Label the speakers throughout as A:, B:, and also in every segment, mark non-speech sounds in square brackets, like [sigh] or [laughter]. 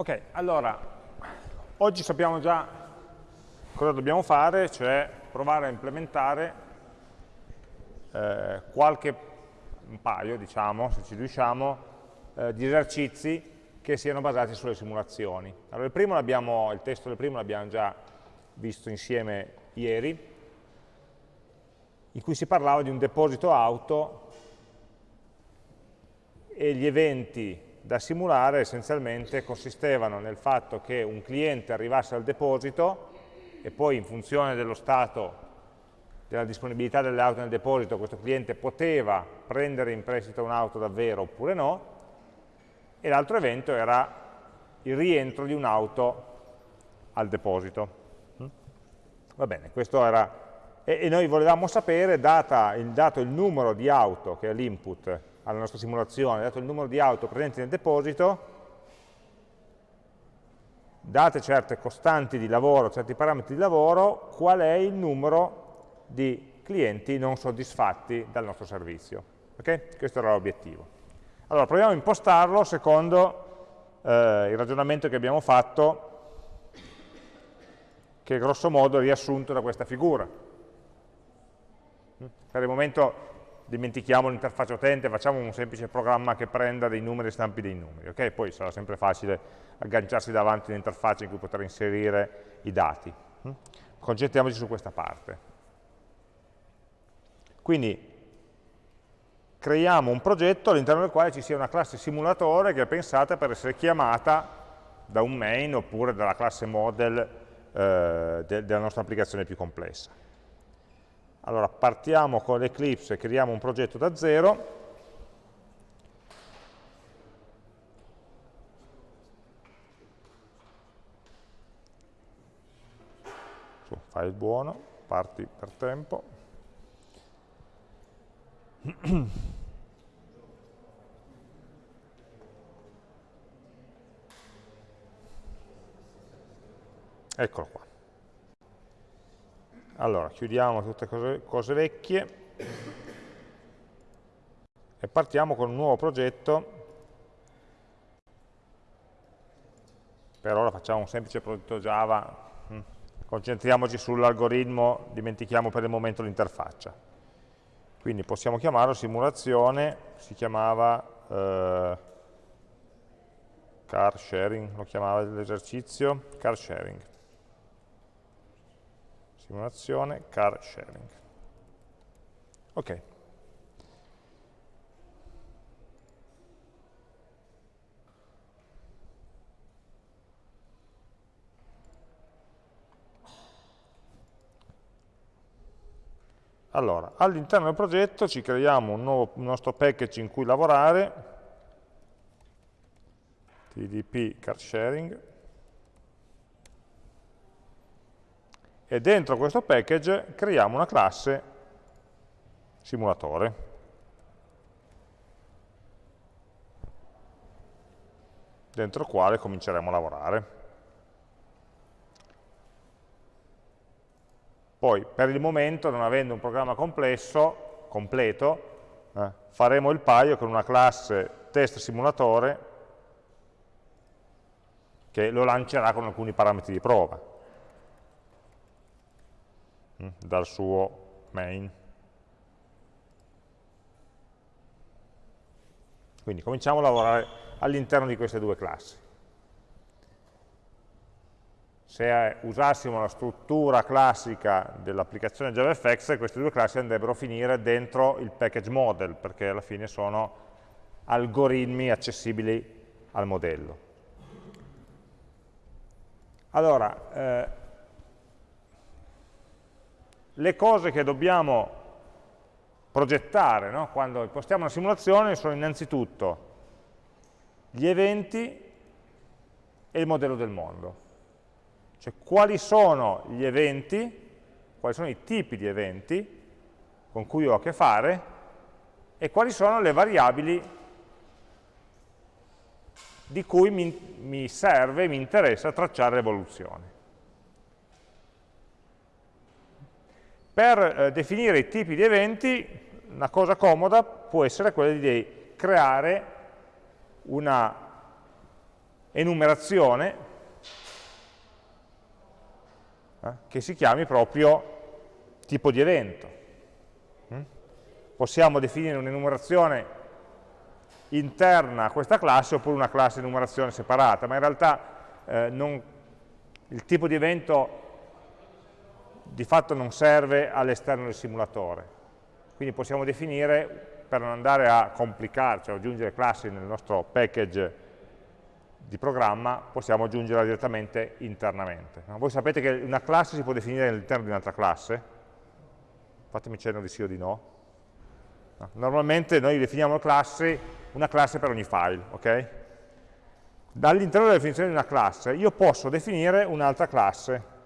A: Ok, allora, oggi sappiamo già cosa dobbiamo fare, cioè provare a implementare eh, qualche, un paio, diciamo, se ci riusciamo, eh, di esercizi che siano basati sulle simulazioni. Allora, il, primo il testo del primo l'abbiamo già visto insieme ieri, in cui si parlava di un deposito auto e gli eventi da simulare essenzialmente consistevano nel fatto che un cliente arrivasse al deposito e poi in funzione dello stato della disponibilità delle auto nel deposito questo cliente poteva prendere in prestito un'auto davvero oppure no e l'altro evento era il rientro di un'auto al deposito. Va bene, questo era... E, e noi volevamo sapere, data il, dato il numero di auto, che è l'input alla nostra simulazione, dato il numero di auto presenti nel deposito, date certe costanti di lavoro, certi parametri di lavoro, qual è il numero di clienti non soddisfatti dal nostro servizio. Okay? Questo era l'obiettivo. Allora, proviamo a impostarlo secondo eh, il ragionamento che abbiamo fatto, che è grosso modo riassunto da questa figura. Per il momento dimentichiamo l'interfaccia utente, facciamo un semplice programma che prenda dei numeri e stampi dei numeri, ok? Poi sarà sempre facile agganciarsi davanti all'interfaccia in cui poter inserire i dati. Concentriamoci su questa parte. Quindi creiamo un progetto all'interno del quale ci sia una classe simulatore che è pensata per essere chiamata da un main oppure dalla classe model eh, de della nostra applicazione più complessa. Allora partiamo con l'Eclipse creiamo un progetto da zero, su file buono, parti per tempo. [clears throat] Eccolo qua. Allora, chiudiamo tutte cose, cose vecchie e partiamo con un nuovo progetto. Per ora facciamo un semplice progetto Java, mm. concentriamoci sull'algoritmo, dimentichiamo per il momento l'interfaccia. Quindi possiamo chiamarlo simulazione, si chiamava eh, car sharing, lo chiamava l'esercizio, car sharing. Simulazione car sharing. Ok. Allora, all'interno del progetto ci creiamo un, nuovo, un nostro package in cui lavorare, tdp car sharing, e dentro questo package creiamo una classe simulatore. dentro il quale cominceremo a lavorare. Poi, per il momento, non avendo un programma complesso, completo, eh, faremo il paio con una classe test simulatore che lo lancerà con alcuni parametri di prova dal suo main. Quindi cominciamo a lavorare all'interno di queste due classi se usassimo la struttura classica dell'applicazione JavaFX, queste due classi andrebbero a finire dentro il package model, perché alla fine sono algoritmi accessibili al modello. Allora, eh, le cose che dobbiamo progettare no? quando impostiamo una simulazione sono innanzitutto gli eventi e il modello del mondo. Cioè quali sono gli eventi, quali sono i tipi di eventi con cui ho a che fare e quali sono le variabili di cui mi, mi serve, mi interessa tracciare l'evoluzione. Per eh, definire i tipi di eventi, una cosa comoda può essere quella di creare una enumerazione eh, che si chiami proprio tipo di evento. Mm? Possiamo definire un'enumerazione interna a questa classe oppure una classe enumerazione separata, ma in realtà eh, non, il tipo di evento di fatto non serve all'esterno del simulatore. Quindi possiamo definire, per non andare a complicarci, o aggiungere classi nel nostro package di programma, possiamo aggiungerla direttamente internamente. Voi sapete che una classe si può definire all'interno di un'altra classe? Fatemi cenno di sì o di no. Normalmente noi definiamo classi, una classe per ogni file, ok? Dall'interno della definizione di una classe io posso definire un'altra classe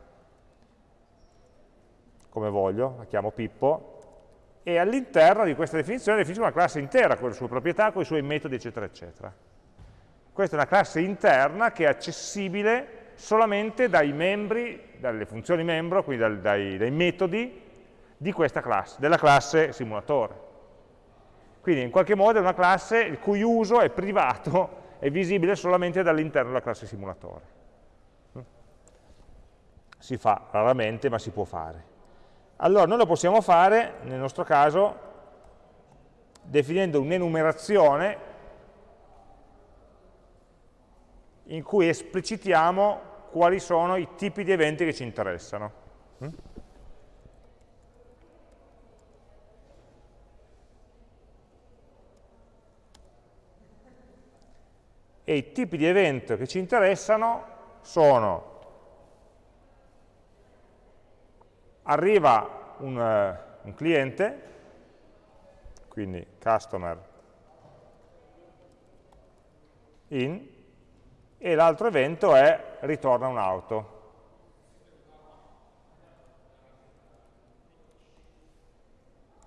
A: come voglio, la chiamo Pippo, e all'interno di questa definizione definisco una classe intera con le sue proprietà, con i suoi metodi, eccetera, eccetera. Questa è una classe interna che è accessibile solamente dai membri, dalle funzioni membro, quindi dai, dai, dai metodi classe, della classe simulatore. Quindi in qualche modo è una classe il cui uso è privato, è visibile solamente dall'interno della classe simulatore. Si fa raramente, ma si può fare. Allora noi lo possiamo fare, nel nostro caso, definendo un'enumerazione in cui esplicitiamo quali sono i tipi di eventi che ci interessano. E i tipi di evento che ci interessano sono arriva un, uh, un cliente, quindi customer in, e l'altro evento è ritorna un'auto.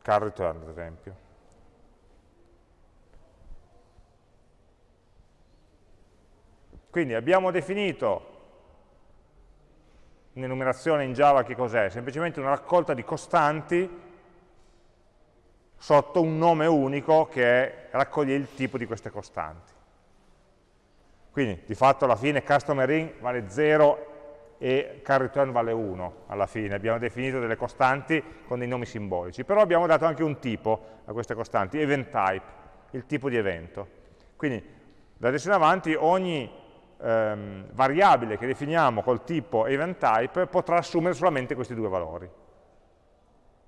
A: Car return, ad esempio. Quindi abbiamo definito un'enumerazione in Java che cos'è? Semplicemente una raccolta di costanti sotto un nome unico che raccoglie il tipo di queste costanti. Quindi di fatto alla fine customer in vale 0 e car return vale 1 alla fine, abbiamo definito delle costanti con dei nomi simbolici, però abbiamo dato anche un tipo a queste costanti, event type, il tipo di evento. Quindi da adesso in avanti ogni ehm, variabile che definiamo col tipo event type potrà assumere solamente questi due valori.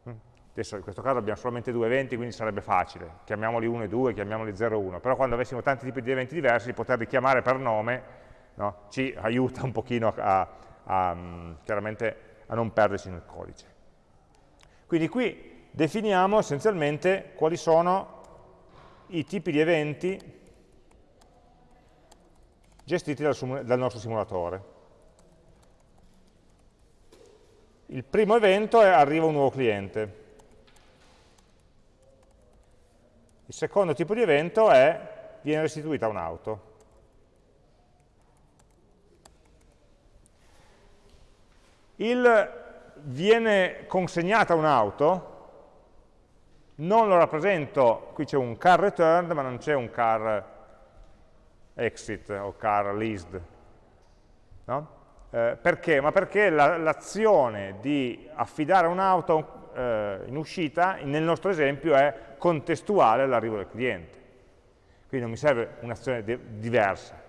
A: Mm. Adesso in questo caso abbiamo solamente due eventi, quindi sarebbe facile, chiamiamoli 1 e 2, chiamiamoli 0 e 1, però quando avessimo tanti tipi di eventi diversi, poterli chiamare per nome no, ci aiuta un pochino a, a, mm, chiaramente a non perderci nel codice. Quindi qui definiamo essenzialmente quali sono i tipi di eventi gestiti dal, dal nostro simulatore. Il primo evento è arriva un nuovo cliente. Il secondo tipo di evento è viene restituita un'auto. Il viene consegnata un'auto, non lo rappresento, qui c'è un car returned, ma non c'è un car exit o car leased. No? Eh, perché? Ma perché l'azione la, di affidare un'auto eh, in uscita, nel nostro esempio, è contestuale all'arrivo del cliente. Quindi non mi serve un'azione diversa.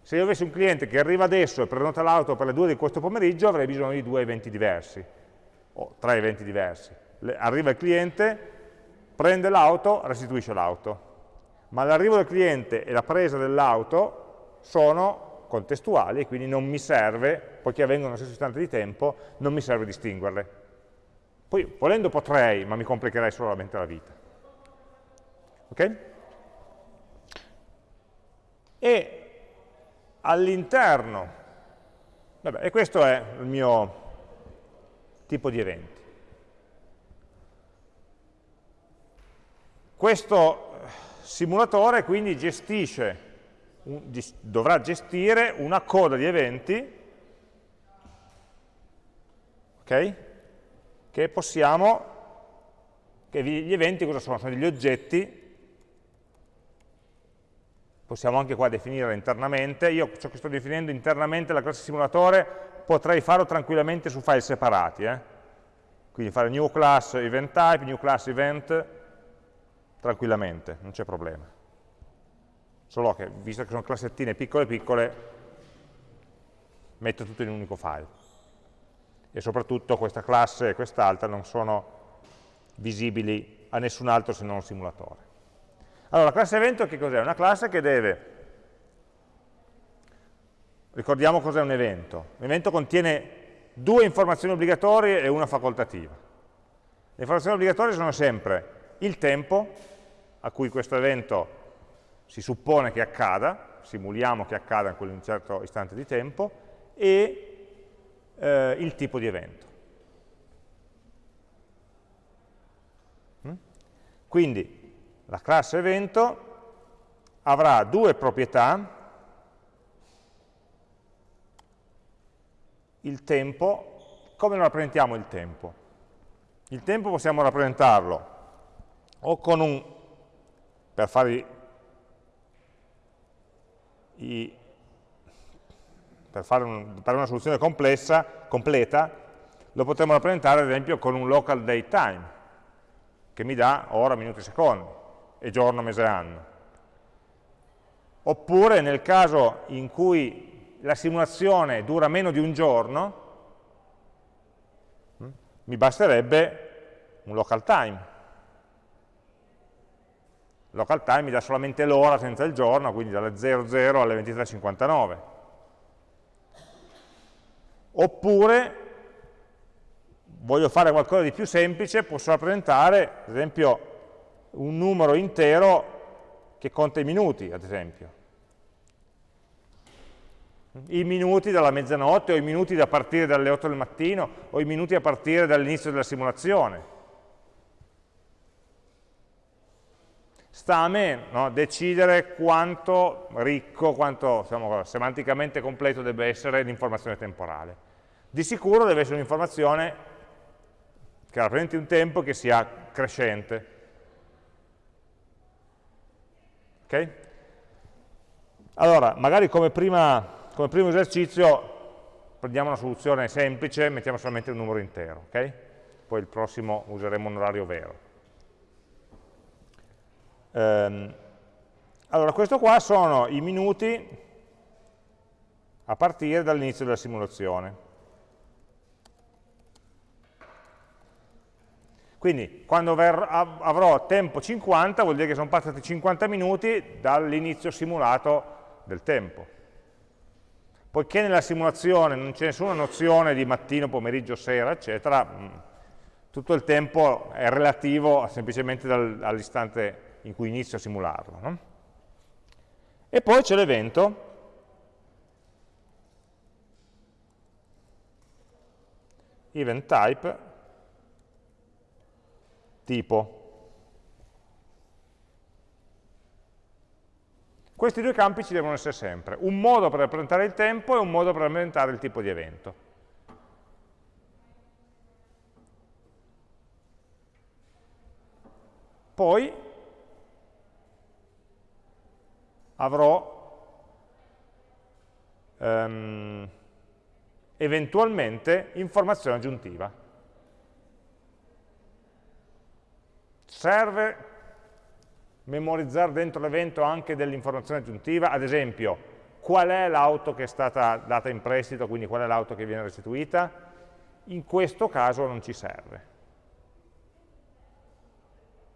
A: Se io avessi un cliente che arriva adesso e prenota l'auto per le 2 di questo pomeriggio, avrei bisogno di due eventi diversi, o tre eventi diversi. Le, arriva il cliente, prende l'auto, restituisce l'auto ma l'arrivo del cliente e la presa dell'auto sono contestuali e quindi non mi serve, poiché avvengono nello stesso istante di tempo, non mi serve distinguerle. Poi, volendo potrei, ma mi complicherei solamente la vita. Ok? E all'interno, e questo è il mio tipo di eventi. Questo simulatore quindi gestisce, dovrà gestire una coda di eventi okay, che possiamo, che gli eventi cosa sono? Sono degli oggetti possiamo anche qua definire internamente, io ciò che sto definendo internamente la classe simulatore potrei farlo tranquillamente su file separati, eh? quindi fare new class event type, new class event, tranquillamente, non c'è problema. Solo che, visto che sono classettine piccole piccole, metto tutto in un unico file. E soprattutto questa classe e quest'altra non sono visibili a nessun altro se non al simulatore. Allora, la classe evento che cos'è? Una classe che deve, ricordiamo cos'è un evento, un evento contiene due informazioni obbligatorie e una facoltativa. Le informazioni obbligatorie sono sempre il tempo a cui questo evento si suppone che accada, simuliamo che accada in quel certo istante di tempo, e eh, il tipo di evento. Mm? Quindi la classe evento avrà due proprietà, il tempo, come lo rappresentiamo il tempo? Il tempo possiamo rappresentarlo o con un, per fare i, per fare un, per una soluzione complessa, completa, lo potremmo rappresentare ad esempio con un local date time, che mi dà ora, minuti e secondi e giorno, mese, anno. Oppure nel caso in cui la simulazione dura meno di un giorno, hm, mi basterebbe un local time. Local time mi dà solamente l'ora senza il giorno, quindi dalle 00 alle 23.59. Oppure voglio fare qualcosa di più semplice, posso rappresentare, ad esempio, un numero intero che conta i minuti, ad esempio. I minuti dalla mezzanotte o i minuti da partire dalle 8 del mattino o i minuti a partire dall'inizio della simulazione. Sta a me no, decidere quanto ricco, quanto diciamo, semanticamente completo deve essere l'informazione temporale. Di sicuro deve essere un'informazione che rappresenti un tempo che sia crescente, Okay? Allora, magari come, prima, come, primo esercizio prendiamo una soluzione semplice, mettiamo solamente un numero intero, okay? poi il prossimo useremo un orario vero. Ehm, allora, questo qua sono i minuti a partire dall'inizio della simulazione. Quindi quando avrò tempo 50 vuol dire che sono passati 50 minuti dall'inizio simulato del tempo. Poiché nella simulazione non c'è nessuna nozione di mattino, pomeriggio, sera, eccetera, tutto il tempo è relativo semplicemente all'istante in cui inizio a simularlo. No? E poi c'è l'evento, event type, tipo. Questi due campi ci devono essere sempre, un modo per rappresentare il tempo e un modo per rappresentare il tipo di evento. Poi avrò um, eventualmente informazione aggiuntiva. Serve memorizzare dentro l'evento anche dell'informazione aggiuntiva, ad esempio, qual è l'auto che è stata data in prestito, quindi qual è l'auto che viene restituita? In questo caso non ci serve.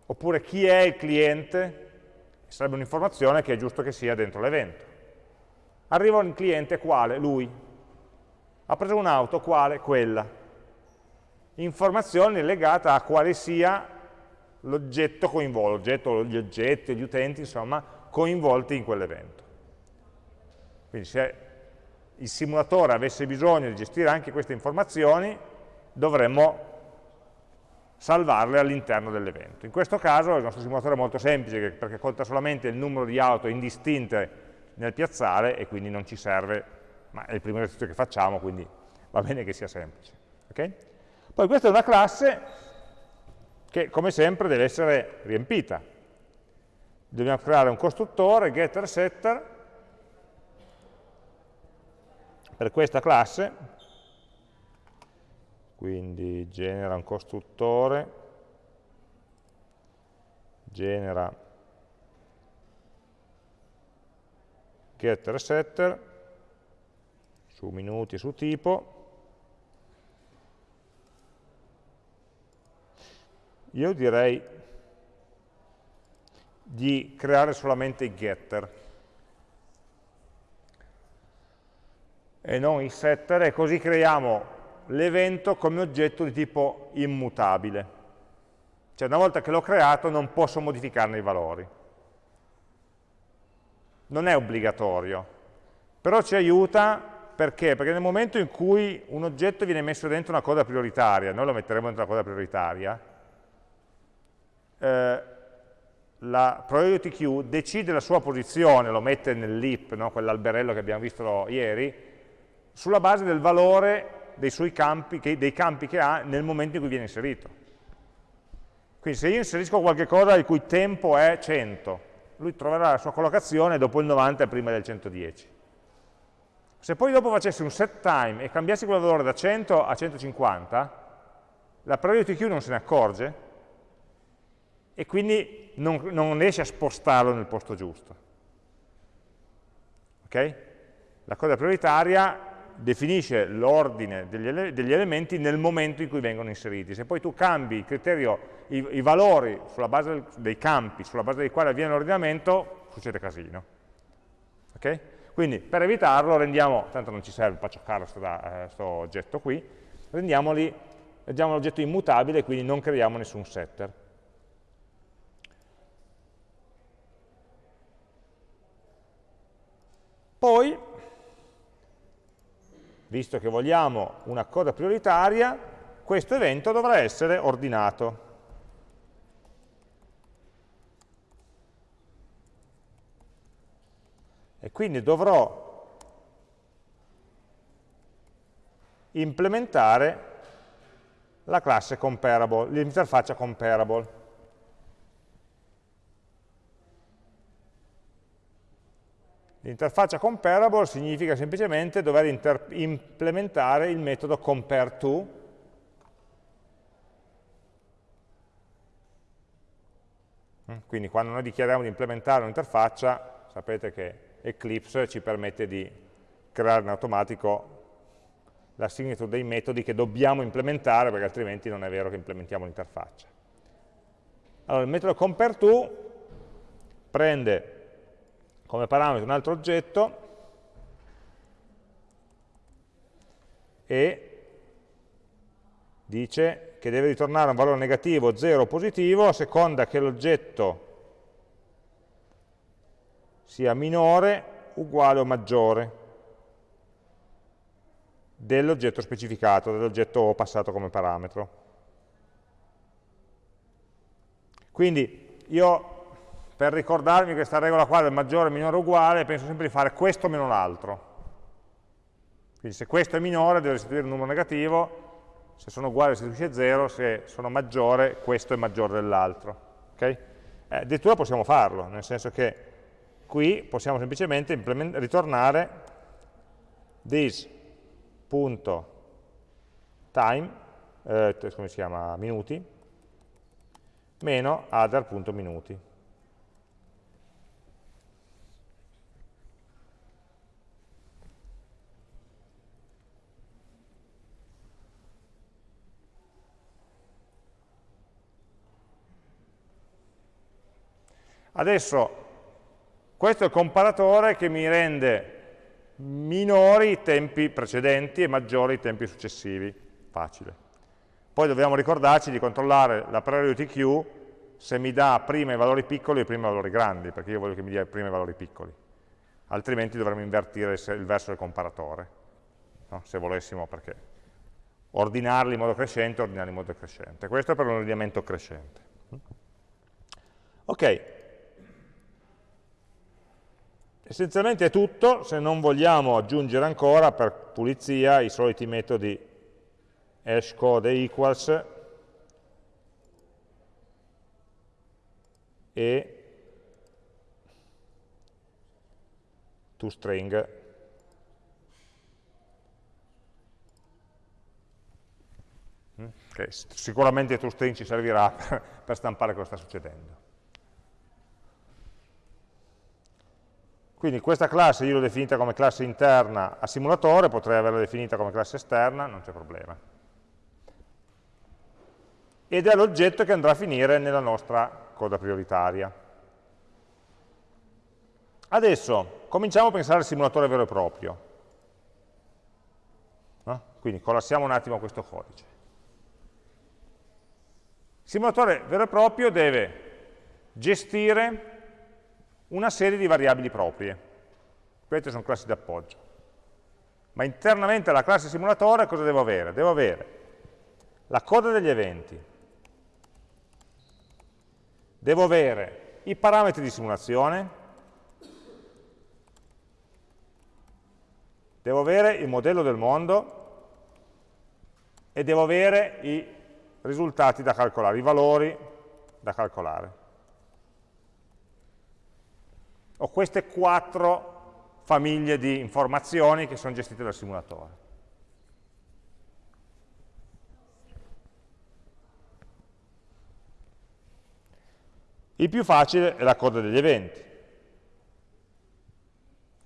A: Oppure chi è il cliente? Sarebbe un'informazione che è giusto che sia dentro l'evento. Arriva un cliente quale? Lui. Ha preso un'auto quale? Quella. Informazione legata a quale sia l'oggetto coinvolto, gli oggetti, gli utenti, insomma, coinvolti in quell'evento. Quindi se il simulatore avesse bisogno di gestire anche queste informazioni, dovremmo salvarle all'interno dell'evento. In questo caso il nostro simulatore è molto semplice perché conta solamente il numero di auto indistinte nel piazzale e quindi non ci serve, ma è il primo esercizio che facciamo, quindi va bene che sia semplice. Okay? Poi questa è una classe che come sempre deve essere riempita. dobbiamo creare un costruttore, getter setter, per questa classe, quindi genera un costruttore, genera getter setter, su minuti e su tipo, io direi di creare solamente i getter e non i setter e così creiamo l'evento come oggetto di tipo immutabile. Cioè una volta che l'ho creato non posso modificarne i valori. Non è obbligatorio, però ci aiuta perché? Perché nel momento in cui un oggetto viene messo dentro una coda prioritaria, noi lo metteremo dentro una coda prioritaria, eh, la priority queue decide la sua posizione, lo mette nell'heap, no? quell'alberello che abbiamo visto ieri, sulla base del valore dei, suoi campi, che, dei campi che ha nel momento in cui viene inserito. Quindi se io inserisco qualche cosa il cui tempo è 100, lui troverà la sua collocazione dopo il 90 prima del 110. Se poi dopo facessi un set time e cambiassi quel valore da 100 a 150, la priority queue non se ne accorge e quindi non, non riesce a spostarlo nel posto giusto. Ok? La coda prioritaria definisce l'ordine degli, ele degli, elementi nel momento in cui vengono inseriti. Se poi tu cambi criterio, i, i valori sulla base del, dei campi, sulla base dei quali avviene l'ordinamento, succede casino. Okay? Quindi per evitarlo rendiamo, tanto non ci serve pacciocare questo eh, oggetto qui, rendiamoli, rendiamo l'oggetto immutabile e quindi non creiamo nessun setter. Poi visto che vogliamo una coda prioritaria, questo evento dovrà essere ordinato. E quindi dovrò implementare la classe comparable, l'interfaccia comparable. L'interfaccia comparable significa semplicemente dover implementare il metodo compareTo mm, Quindi quando noi dichiariamo di implementare un'interfaccia, sapete che Eclipse ci permette di creare in automatico la signature dei metodi che dobbiamo implementare, perché altrimenti non è vero che implementiamo l'interfaccia. Allora, il metodo compareTo prende come parametro un altro oggetto e dice che deve ritornare un valore negativo, 0 o positivo a seconda che l'oggetto sia minore, uguale o maggiore dell'oggetto specificato, dell'oggetto passato come parametro. Quindi io per ricordarmi questa regola qua del maggiore, minore, uguale, penso sempre di fare questo meno l'altro. Quindi se questo è minore deve restituire un numero negativo, se sono uguali restituisce 0, se sono maggiore questo è maggiore dell'altro. Okay? Eh, addirittura possiamo farlo, nel senso che qui possiamo semplicemente ritornare this.time, eh, come si chiama, minuti, meno other.minuti. Adesso questo è il comparatore che mi rende minori i tempi precedenti e maggiori i tempi successivi. Facile. Poi dobbiamo ricordarci di controllare la priority queue se mi dà prima i valori piccoli e prima i valori grandi, perché io voglio che mi dia prima i valori piccoli. Altrimenti dovremmo invertire il verso del comparatore, no? se volessimo, perché ordinarli in modo crescente, ordinarli in modo crescente. Questo è per un ordinamento crescente. Ok, Essenzialmente è tutto, se non vogliamo aggiungere ancora per pulizia i soliti metodi hash code equals e toString. Che mm, sicuramente toString ci servirà per, [laughs] per stampare cosa sta succedendo. Quindi questa classe io l'ho definita come classe interna a simulatore, potrei averla definita come classe esterna, non c'è problema. Ed è l'oggetto che andrà a finire nella nostra coda prioritaria. Adesso cominciamo a pensare al simulatore vero e proprio. No? Quindi collassiamo un attimo questo codice. Il simulatore vero e proprio deve gestire una serie di variabili proprie. Queste sono classi d'appoggio. Ma internamente alla classe simulatore cosa devo avere? Devo avere la coda degli eventi, devo avere i parametri di simulazione, devo avere il modello del mondo e devo avere i risultati da calcolare, i valori da calcolare ho queste quattro famiglie di informazioni che sono gestite dal simulatore. Il più facile è la coda degli eventi,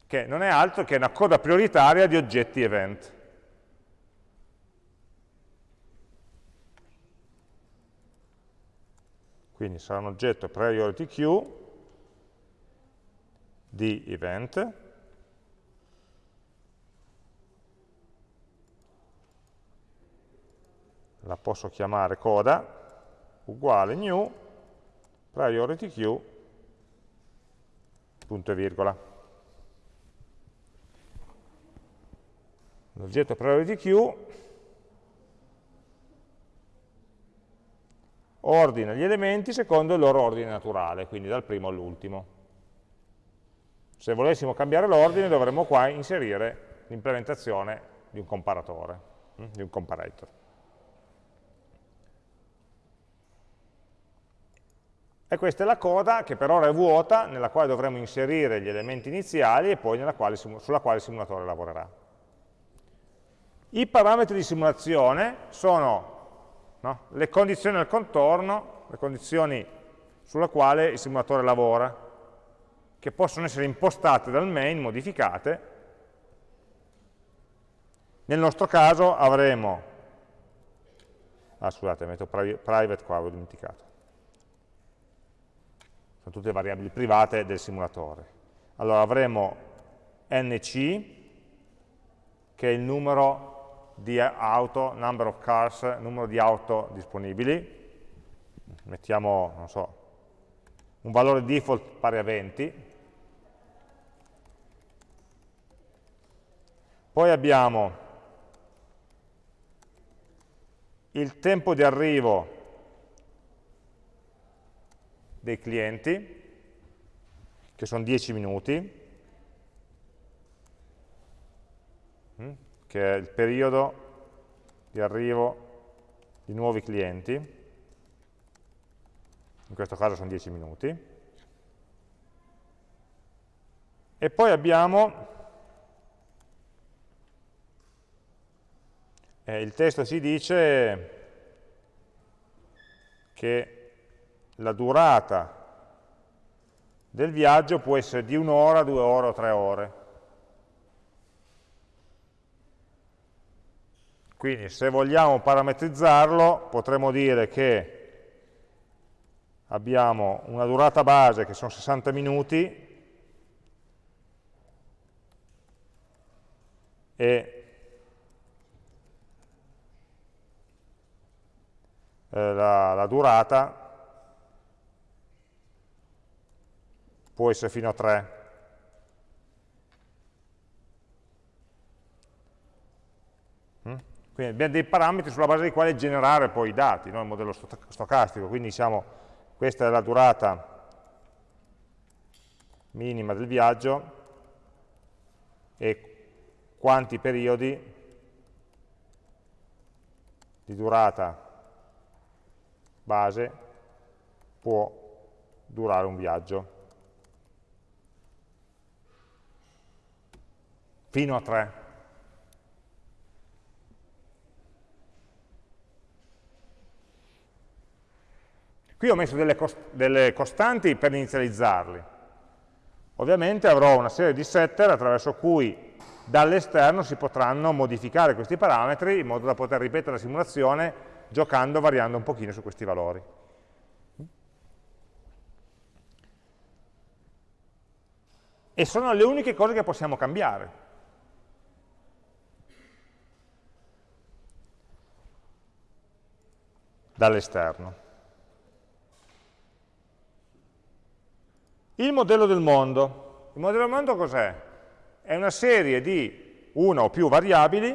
A: che non è altro che una coda prioritaria di oggetti event. Quindi sarà un oggetto priority queue di event, la posso chiamare coda, uguale new priority queue, punto e virgola. L'oggetto priority queue ordina gli elementi secondo il loro ordine naturale, quindi dal primo all'ultimo. Se volessimo cambiare l'ordine dovremmo qua inserire l'implementazione di un comparatore, hm, di un comparator. E questa è la coda che per ora è vuota, nella quale dovremo inserire gli elementi iniziali e poi quale, sulla quale il simulatore lavorerà. I parametri di simulazione sono no, le condizioni al contorno, le condizioni sulla quale il simulatore lavora, che possono essere impostate dal main, modificate. Nel nostro caso avremo, ah scusate, metto private qua, avevo dimenticato. Sono tutte variabili private del simulatore. Allora avremo nc, che è il numero di auto, number of cars, numero di auto disponibili. Mettiamo, non so, un valore default pari a 20, Poi abbiamo il tempo di arrivo dei clienti, che sono 10 minuti, mm, che è il periodo di arrivo di nuovi clienti, in questo caso sono 10 minuti, e poi abbiamo Eh, il testo ci dice che la durata del viaggio può essere di un'ora, due ore o tre ore. Quindi se vogliamo parametrizzarlo potremmo dire che abbiamo una durata base che sono 60 minuti e eh, la, la durata può essere fino a 3. Mm? Quindi abbiamo dei parametri sulla base dei quali generare poi i dati, no? il modello stocastico, quindi diciamo questa è la durata minima del viaggio e quanti periodi di durata base può durare un viaggio. fino a 3. Qui ho messo delle, cost delle costanti per inizializzarli. Ovviamente avrò una serie di setter attraverso cui dall'esterno si potranno modificare questi parametri in modo da poter ripetere la simulazione giocando, variando un pochino su questi valori. E sono le uniche cose che possiamo cambiare. dall'esterno. Il modello del mondo. Il modello del mondo cos'è? È una serie di una o più variabili,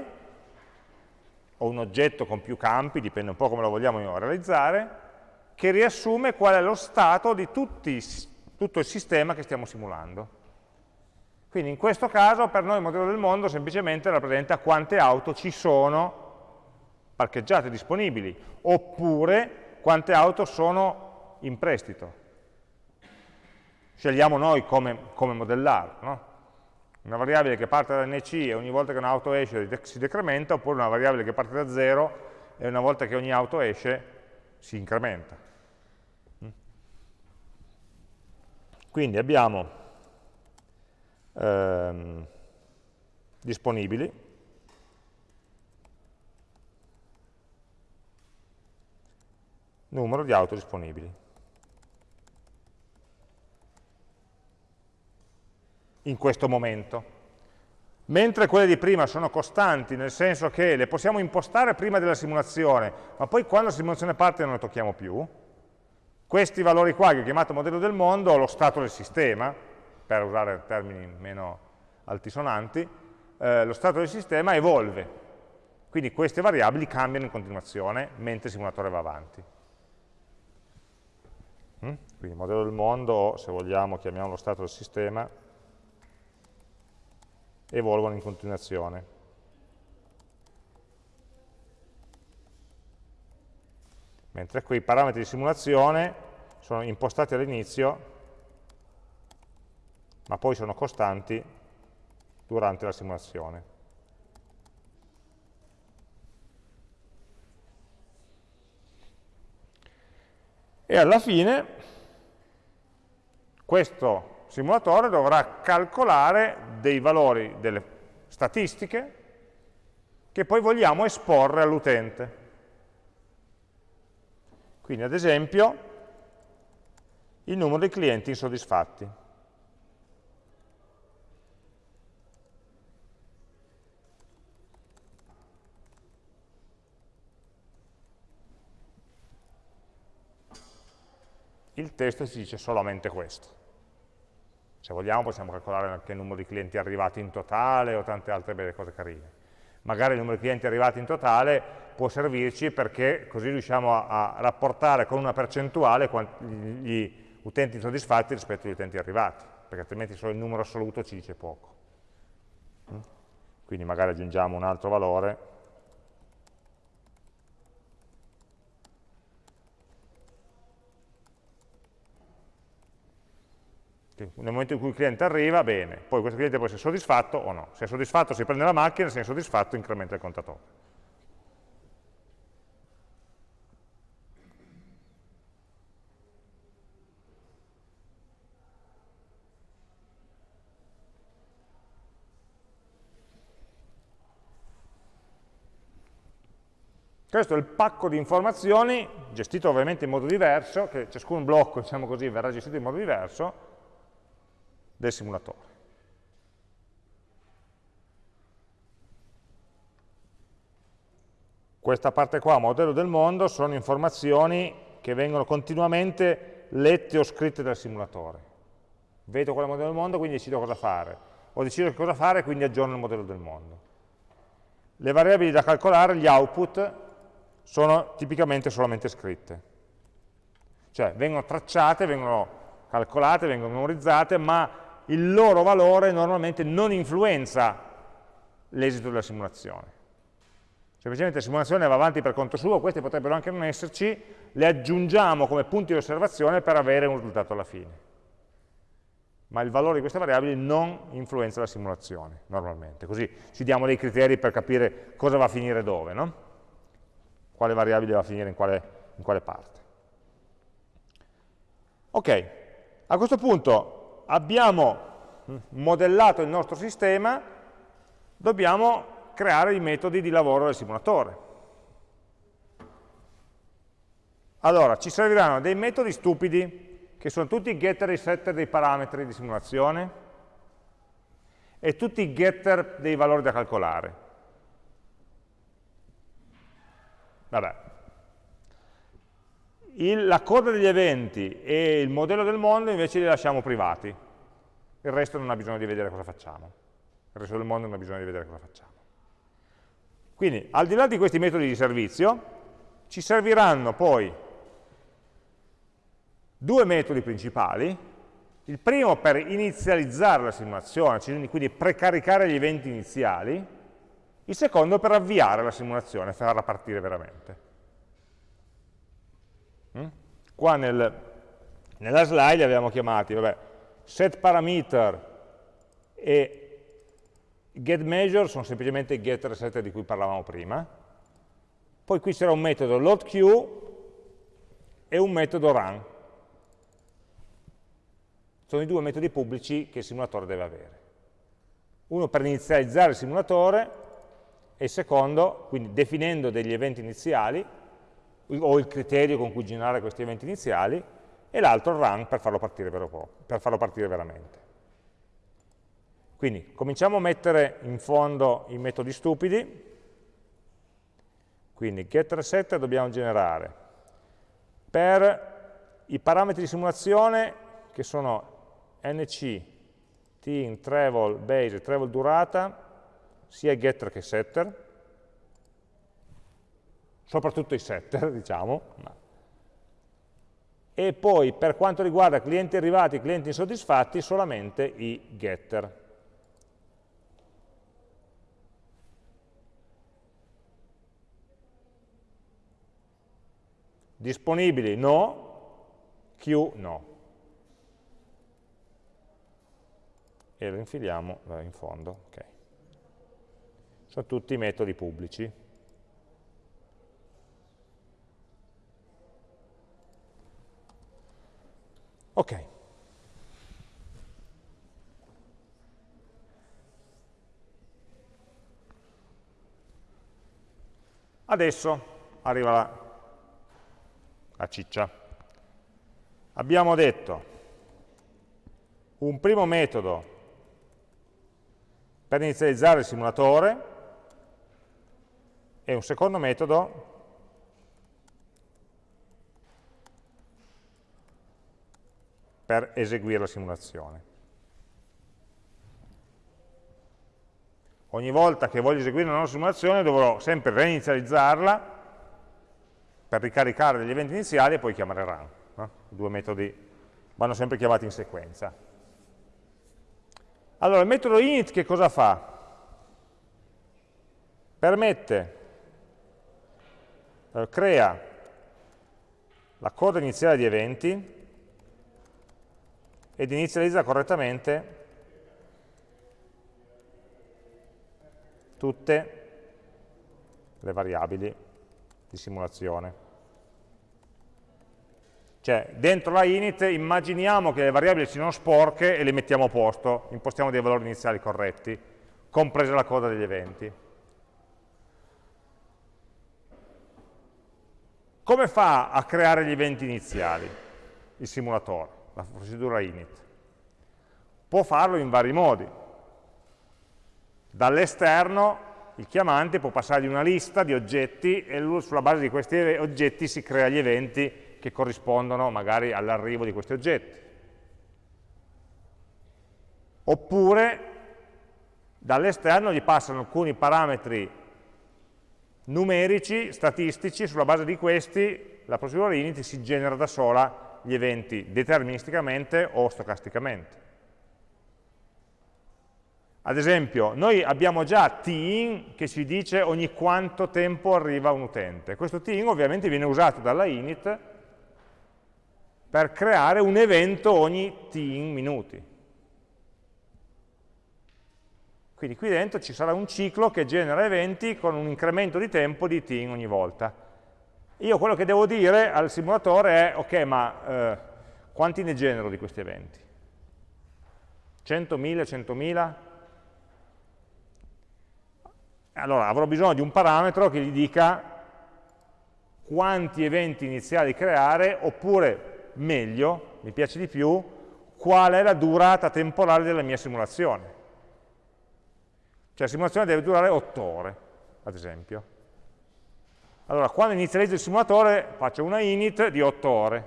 A: o un oggetto con più campi, dipende un po' come lo vogliamo realizzare, che riassume qual è lo stato di tutti, tutto il sistema che stiamo simulando. Quindi in questo caso per noi il modello del mondo semplicemente rappresenta quante auto ci sono parcheggiate disponibili, oppure quante auto sono in prestito scegliamo noi come, come modellarlo. Una variabile che parte da NC e ogni volta che un'auto esce si decrementa, oppure una variabile che parte da 0 e una volta che ogni auto esce si incrementa. Mm? Quindi abbiamo ehm, disponibili, numero di auto disponibili. In questo momento. Mentre quelle di prima sono costanti, nel senso che le possiamo impostare prima della simulazione, ma poi quando la simulazione parte non le tocchiamo più, questi valori qua che ho chiamato modello del mondo, lo stato del sistema, per usare termini meno altisonanti, eh, lo stato del sistema evolve. Quindi queste variabili cambiano in continuazione mentre il simulatore va avanti. Mm? Quindi modello del mondo, se vogliamo chiamiamo lo stato del sistema, evolvono in continuazione. Mentre qui i parametri di simulazione sono impostati all'inizio, ma poi sono costanti durante la simulazione. E alla fine questo simulatore dovrà calcolare dei valori, delle statistiche, che poi vogliamo esporre all'utente. Quindi ad esempio il numero di clienti insoddisfatti. Il testo ci dice solamente questo. Se vogliamo possiamo calcolare anche il numero di clienti arrivati in totale o tante altre belle cose carine. Magari il numero di clienti arrivati in totale può servirci perché così riusciamo a, a rapportare con una percentuale gli utenti insoddisfatti rispetto agli utenti arrivati, perché altrimenti solo il numero assoluto ci dice poco. Mm? Quindi magari aggiungiamo un altro valore Nel momento in cui il cliente arriva, bene, poi questo cliente può essere soddisfatto o no. Se è soddisfatto si prende la macchina, se è insoddisfatto incrementa il contatore. Questo è il pacco di informazioni, gestito ovviamente in modo diverso, che ciascun blocco, diciamo così, verrà gestito in modo diverso, del simulatore. Questa parte qua, modello del mondo, sono informazioni che vengono continuamente lette o scritte dal simulatore. Vedo quale modello del mondo, quindi decido cosa fare. Ho deciso cosa fare, quindi aggiorno il modello del mondo. Le variabili da calcolare, gli output, sono tipicamente solamente scritte. Cioè vengono tracciate, vengono calcolate, vengono memorizzate, ma il loro valore normalmente non influenza l'esito della simulazione. Semplicemente la simulazione va avanti per conto suo, queste potrebbero anche non esserci, le aggiungiamo come punti di osservazione per avere un risultato alla fine. ma il valore di queste variabili non influenza la simulazione, normalmente. Così ci diamo dei criteri per capire cosa va a finire dove, no? quale variabile va a finire in quale, in quale parte. Ok, a questo punto abbiamo modellato il nostro sistema, dobbiamo creare i metodi di lavoro del simulatore. Allora, ci serviranno dei metodi stupidi, che sono tutti i getter e setter dei parametri di simulazione, e tutti i getter dei valori da calcolare. Vabbè. Il, la coda degli eventi e il modello del mondo invece li lasciamo privati. Il resto non ha bisogno di vedere cosa facciamo. Il resto del mondo non ha bisogno di vedere cosa facciamo. Quindi, al di là di questi metodi di servizio, ci serviranno poi due metodi principali, il primo per inizializzare la simulazione, quindi precaricare gli eventi iniziali, il secondo per avviare la simulazione, farla partire veramente. Qua nel, nella slide li abbiamo chiamati vabbè, set parameter e get measure sono semplicemente i getter e setter di cui parlavamo prima. Poi qui c'era un metodo loadQ e un metodo run. Sono i due metodi pubblici che il simulatore deve avere. Uno per inizializzare il simulatore e il secondo, quindi definendo degli eventi iniziali, o il criterio con cui generare questi eventi iniziali, e l'altro run per farlo partire, per farlo partire veramente. Quindi cominciamo a mettere in fondo i metodi stupidi, quindi getResetter dobbiamo generare per i parametri di simulazione che sono nc, tin, travel, base, travel durata, sia getter che setter, soprattutto i setter, [laughs] diciamo, e poi per quanto riguarda clienti arrivati e clienti insoddisfatti solamente i getter. Disponibili no, Q no. E lo infiliamo in fondo. Okay sono tutti metodi pubblici. Ok. Adesso arriva la, la ciccia. Abbiamo detto un primo metodo per inizializzare il simulatore, e un secondo metodo per eseguire la simulazione. Ogni volta che voglio eseguire una nuova simulazione dovrò sempre reinizializzarla per ricaricare degli eventi iniziali e poi chiamare run. No? I due metodi vanno sempre chiamati in sequenza. Allora, il metodo init che cosa fa? Permette eh, crea la coda iniziale di eventi ed inizializza correttamente tutte le variabili di simulazione. Cioè, dentro la init immaginiamo che le variabili siano sporche e le mettiamo a posto, impostiamo dei valori iniziali corretti, compresa la coda degli eventi. Come fa a creare gli eventi iniziali il simulatore, la procedura init? Può farlo in vari modi. Dall'esterno il chiamante può passargli una lista di oggetti e sulla base di questi oggetti si crea gli eventi che corrispondono magari all'arrivo di questi oggetti. Oppure dall'esterno gli passano alcuni parametri numerici, statistici, sulla base di questi la procedura init si genera da sola gli eventi deterministicamente o stocasticamente. Ad esempio, noi abbiamo già tin che ci dice ogni quanto tempo arriva un utente. Questo tin ovviamente viene usato dalla init per creare un evento ogni tin minuti. Quindi qui dentro ci sarà un ciclo che genera eventi con un incremento di tempo di tin ogni volta. Io quello che devo dire al simulatore è, ok, ma eh, quanti ne genero di questi eventi? 100.000, 100.000? Allora avrò bisogno di un parametro che gli dica quanti eventi iniziali creare, oppure meglio, mi piace di più, qual è la durata temporale della mia simulazione. Cioè la simulazione deve durare 8 ore, ad esempio. Allora, quando inizializzo il simulatore faccio una init di 8 ore.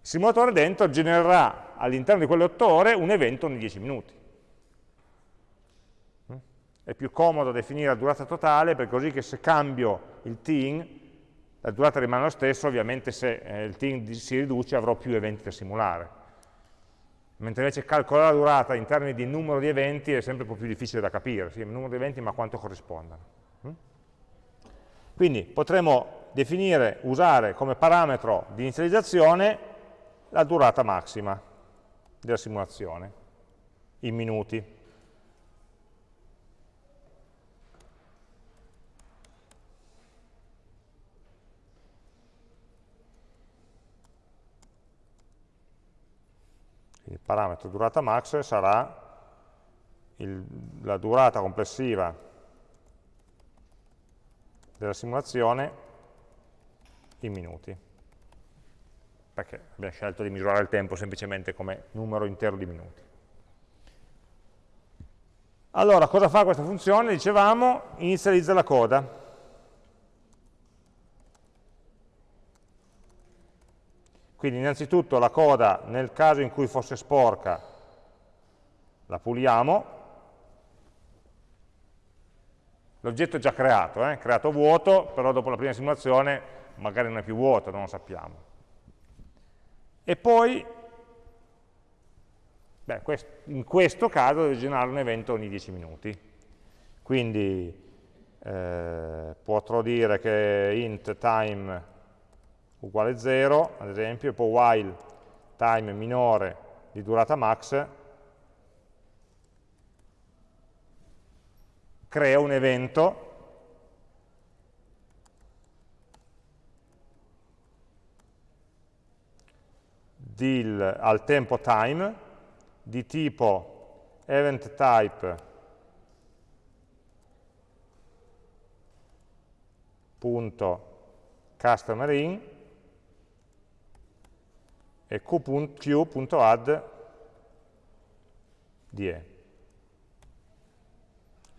A: Il simulatore dentro genererà all'interno di quelle 8 ore un evento ogni 10 minuti. È più comodo definire la durata totale, perché così che se cambio il team, la durata rimane lo stesso, ovviamente se eh, il team si riduce avrò più eventi da simulare. Mentre invece calcolare la durata in termini di numero di eventi è sempre un po' più difficile da capire, sì, il numero di eventi ma quanto corrispondono. Quindi potremo definire, usare come parametro di inizializzazione la durata massima della simulazione, in minuti. Il parametro durata max sarà il, la durata complessiva della simulazione in minuti, perché abbiamo scelto di misurare il tempo semplicemente come numero intero di minuti. Allora, cosa fa questa funzione? Dicevamo, inizializza la coda. Quindi innanzitutto la coda, nel caso in cui fosse sporca, la puliamo, L'oggetto è già creato, eh? creato vuoto, però dopo la prima simulazione magari non è più vuoto, non lo sappiamo. E poi, beh, in questo caso devo generare un evento ogni 10 minuti. Quindi eh, potrò dire che int time uguale 0, ad esempio, e poi while time minore di durata max crea un evento. Del, al tempo time di tipo event type punto customer in e q.add die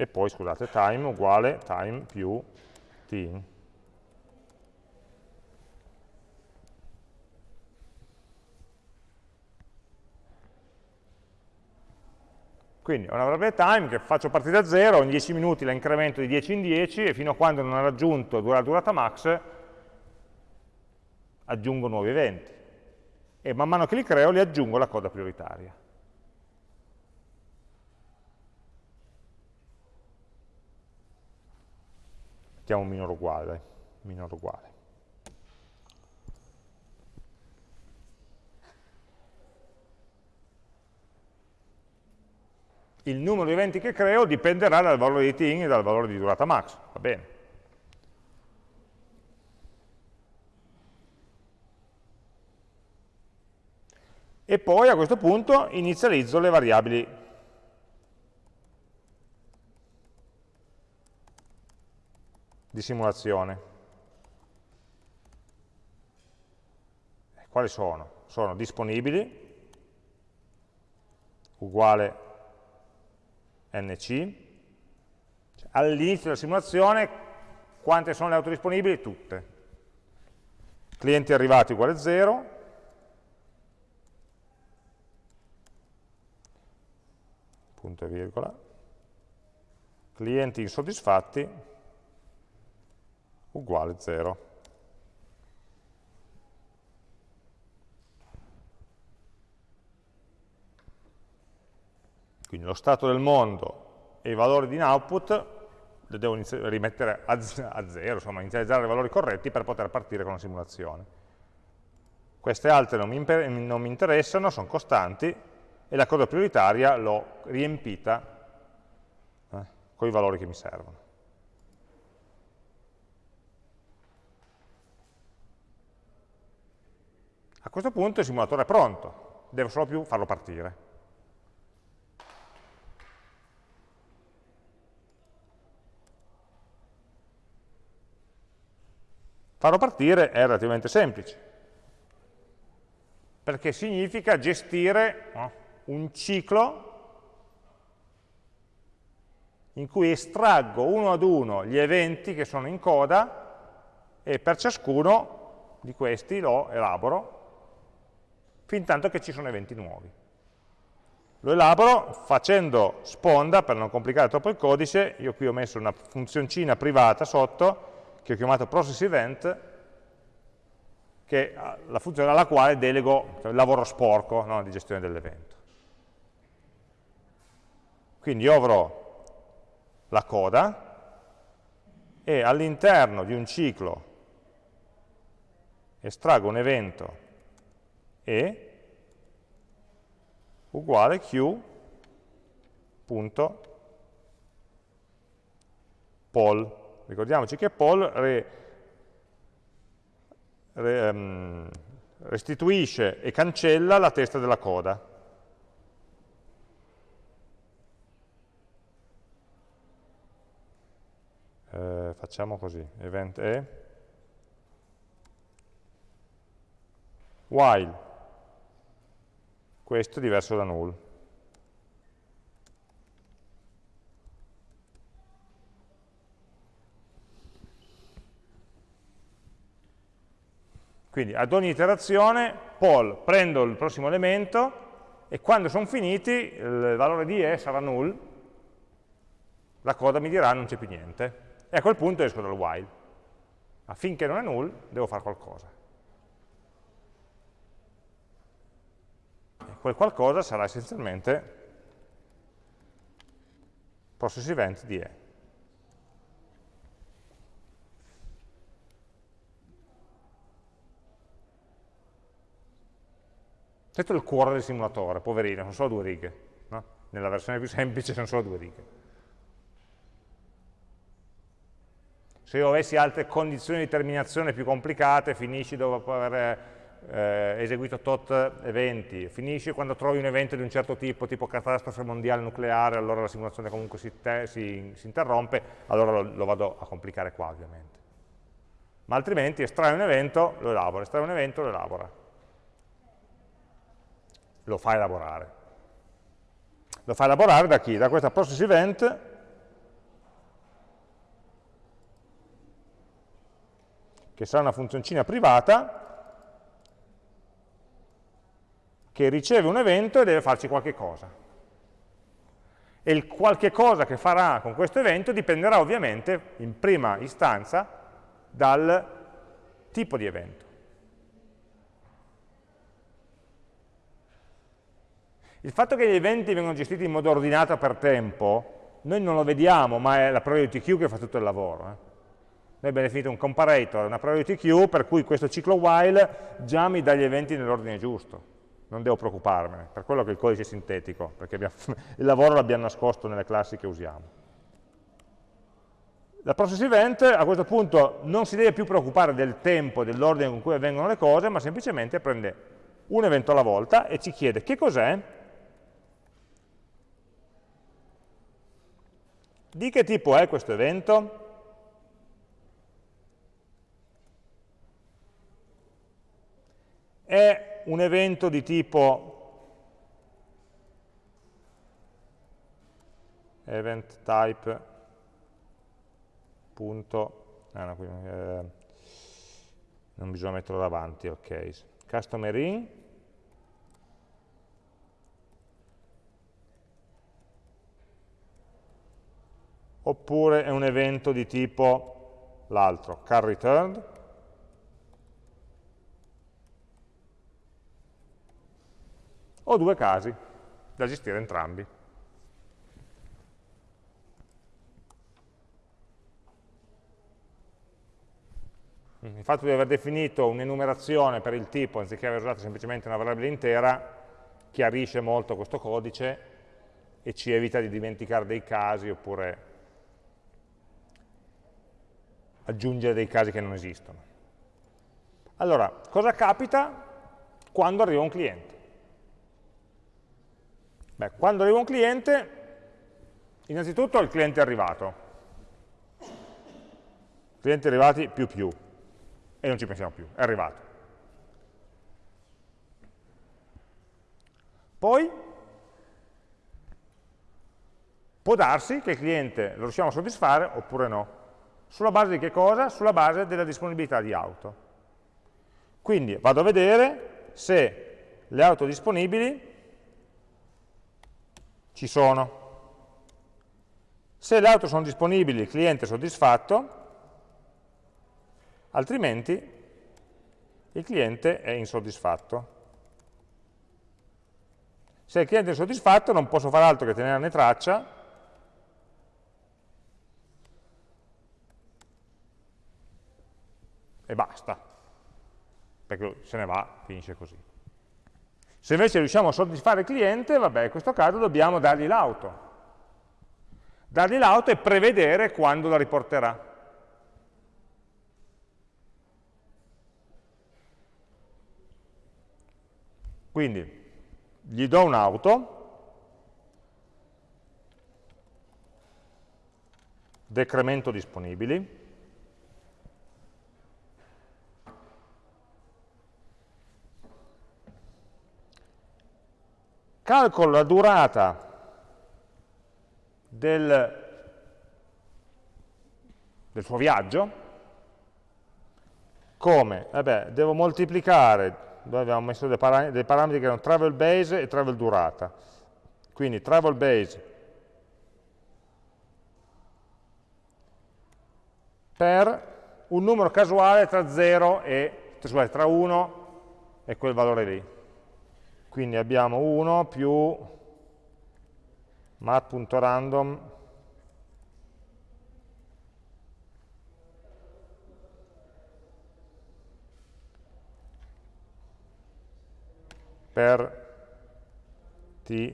A: e poi scusate time uguale time più team. Quindi ho una variabile time che faccio partire da 0, ogni 10 minuti la incremento di 10 in 10 e fino a quando non ha raggiunto la durata max aggiungo nuovi eventi. E man mano che li creo li aggiungo alla coda prioritaria. Mettiamo minore uguale, minore uguale. Il numero di eventi che creo dipenderà dal valore di ting e dal valore di durata max, va bene. E poi a questo punto inizializzo le variabili di simulazione. Quali sono? Sono disponibili, uguale nc, cioè, all'inizio della simulazione quante sono le auto disponibili? Tutte. Clienti arrivati uguale 0, punto e virgola, clienti insoddisfatti uguale 0. Quindi lo stato del mondo e i valori di in output li devo rimettere a, zero, insomma inizializzare i valori corretti per poter partire con la simulazione. Queste altre non mi, non mi interessano, sono costanti, e la coda prioritaria l'ho riempita eh, con i valori che mi servono. A questo punto il simulatore è pronto, devo solo più farlo partire. Farlo partire è relativamente semplice, perché significa gestire no, un ciclo in cui estraggo uno ad uno gli eventi che sono in coda e per ciascuno di questi lo elaboro fin tanto che ci sono eventi nuovi. Lo elaboro facendo sponda, per non complicare troppo il codice, io qui ho messo una funzioncina privata sotto, che ho chiamato process event, che è la funzione alla quale delego cioè il lavoro sporco no, di gestione dell'evento. Quindi io avrò la coda e all'interno di un ciclo estraggo un evento E uguale q.poll Ricordiamoci che poll re, re, um, restituisce e cancella la testa della coda. Eh, facciamo così, event e. While, questo è diverso da null. Quindi ad ogni iterazione, poll, prendo il prossimo elemento e quando sono finiti il valore di E sarà null, la coda mi dirà non c'è più niente. E a quel punto esco dal while. Affinché non è null, devo fare qualcosa. Quel qualcosa sarà essenzialmente process event di E. Questo è il cuore del simulatore, poverino, sono solo due righe. No? Nella versione più semplice sono solo due righe. Se io avessi altre condizioni di terminazione più complicate, finisci dopo aver eh, eseguito tot eventi, finisci quando trovi un evento di un certo tipo, tipo catastrofe mondiale nucleare, allora la simulazione comunque si, si, si interrompe, allora lo, lo, vado a complicare qua ovviamente. Ma altrimenti estrai un evento, lo elabora, estrai un evento, lo elabora lo fa elaborare. Lo fa elaborare da chi? Da questa process event che sarà una funzioncina privata che riceve un evento e deve farci qualche cosa. E il qualche cosa che farà con questo evento dipenderà ovviamente, in prima istanza, dal tipo di evento. Il fatto che gli eventi vengono gestiti in modo ordinato per tempo, noi non lo vediamo, ma è la priority queue che fa tutto il lavoro. Eh. Noi abbiamo definito un comparator, una priority queue, per cui questo ciclo while già mi dà gli eventi nell'ordine giusto. Non devo preoccuparmene, per quello che il codice è sintetico, perché [laughs] il lavoro l'abbiamo nascosto nelle classi che usiamo. La process event a questo punto non si deve più preoccupare del tempo, dell'ordine con cui avvengono le cose, ma semplicemente prende un evento alla volta e ci chiede che cos'è Di che tipo è questo evento? È un evento di tipo event type punto, ah no, qui, eh, non bisogna metterlo davanti, ok, customer in, oppure è un evento di tipo l'altro, car returned, ho due casi da gestire entrambi. Il fatto di aver definito un'enumerazione per il tipo, anziché aver usato semplicemente una variabile intera, chiarisce molto questo codice e ci evita di dimenticare dei casi oppure aggiungere dei casi che non esistono. Allora, cosa capita quando arriva un cliente? Beh, quando arriva un cliente, innanzitutto il cliente è arrivato. Clienti arrivati più più, e non ci pensiamo più, è arrivato. Poi può darsi che il cliente lo riusciamo a soddisfare oppure no. Sulla base di che cosa? Sulla base della disponibilità di auto. Quindi vado a vedere se le auto disponibili ci sono. Se le auto sono disponibili il cliente è soddisfatto, altrimenti il cliente è insoddisfatto. Se il cliente è soddisfatto non posso fare altro che tenerne traccia e basta, perché se ne va, finisce così. Se invece riusciamo a soddisfare il cliente, vabbè, in questo caso dobbiamo dargli l'auto. Dargli l'auto e prevedere quando la riporterà. Quindi gli do un'auto, decremento disponibili, calcolo la durata del, del suo viaggio, come? Vabbè, devo moltiplicare dove abbiamo messo dei, param dei parametri che erano travel base e travel durata. Quindi travel base per un numero casuale tra 0 e, scusate, tra 1 e quel valore lì. Quindi abbiamo 1 più mat.random per t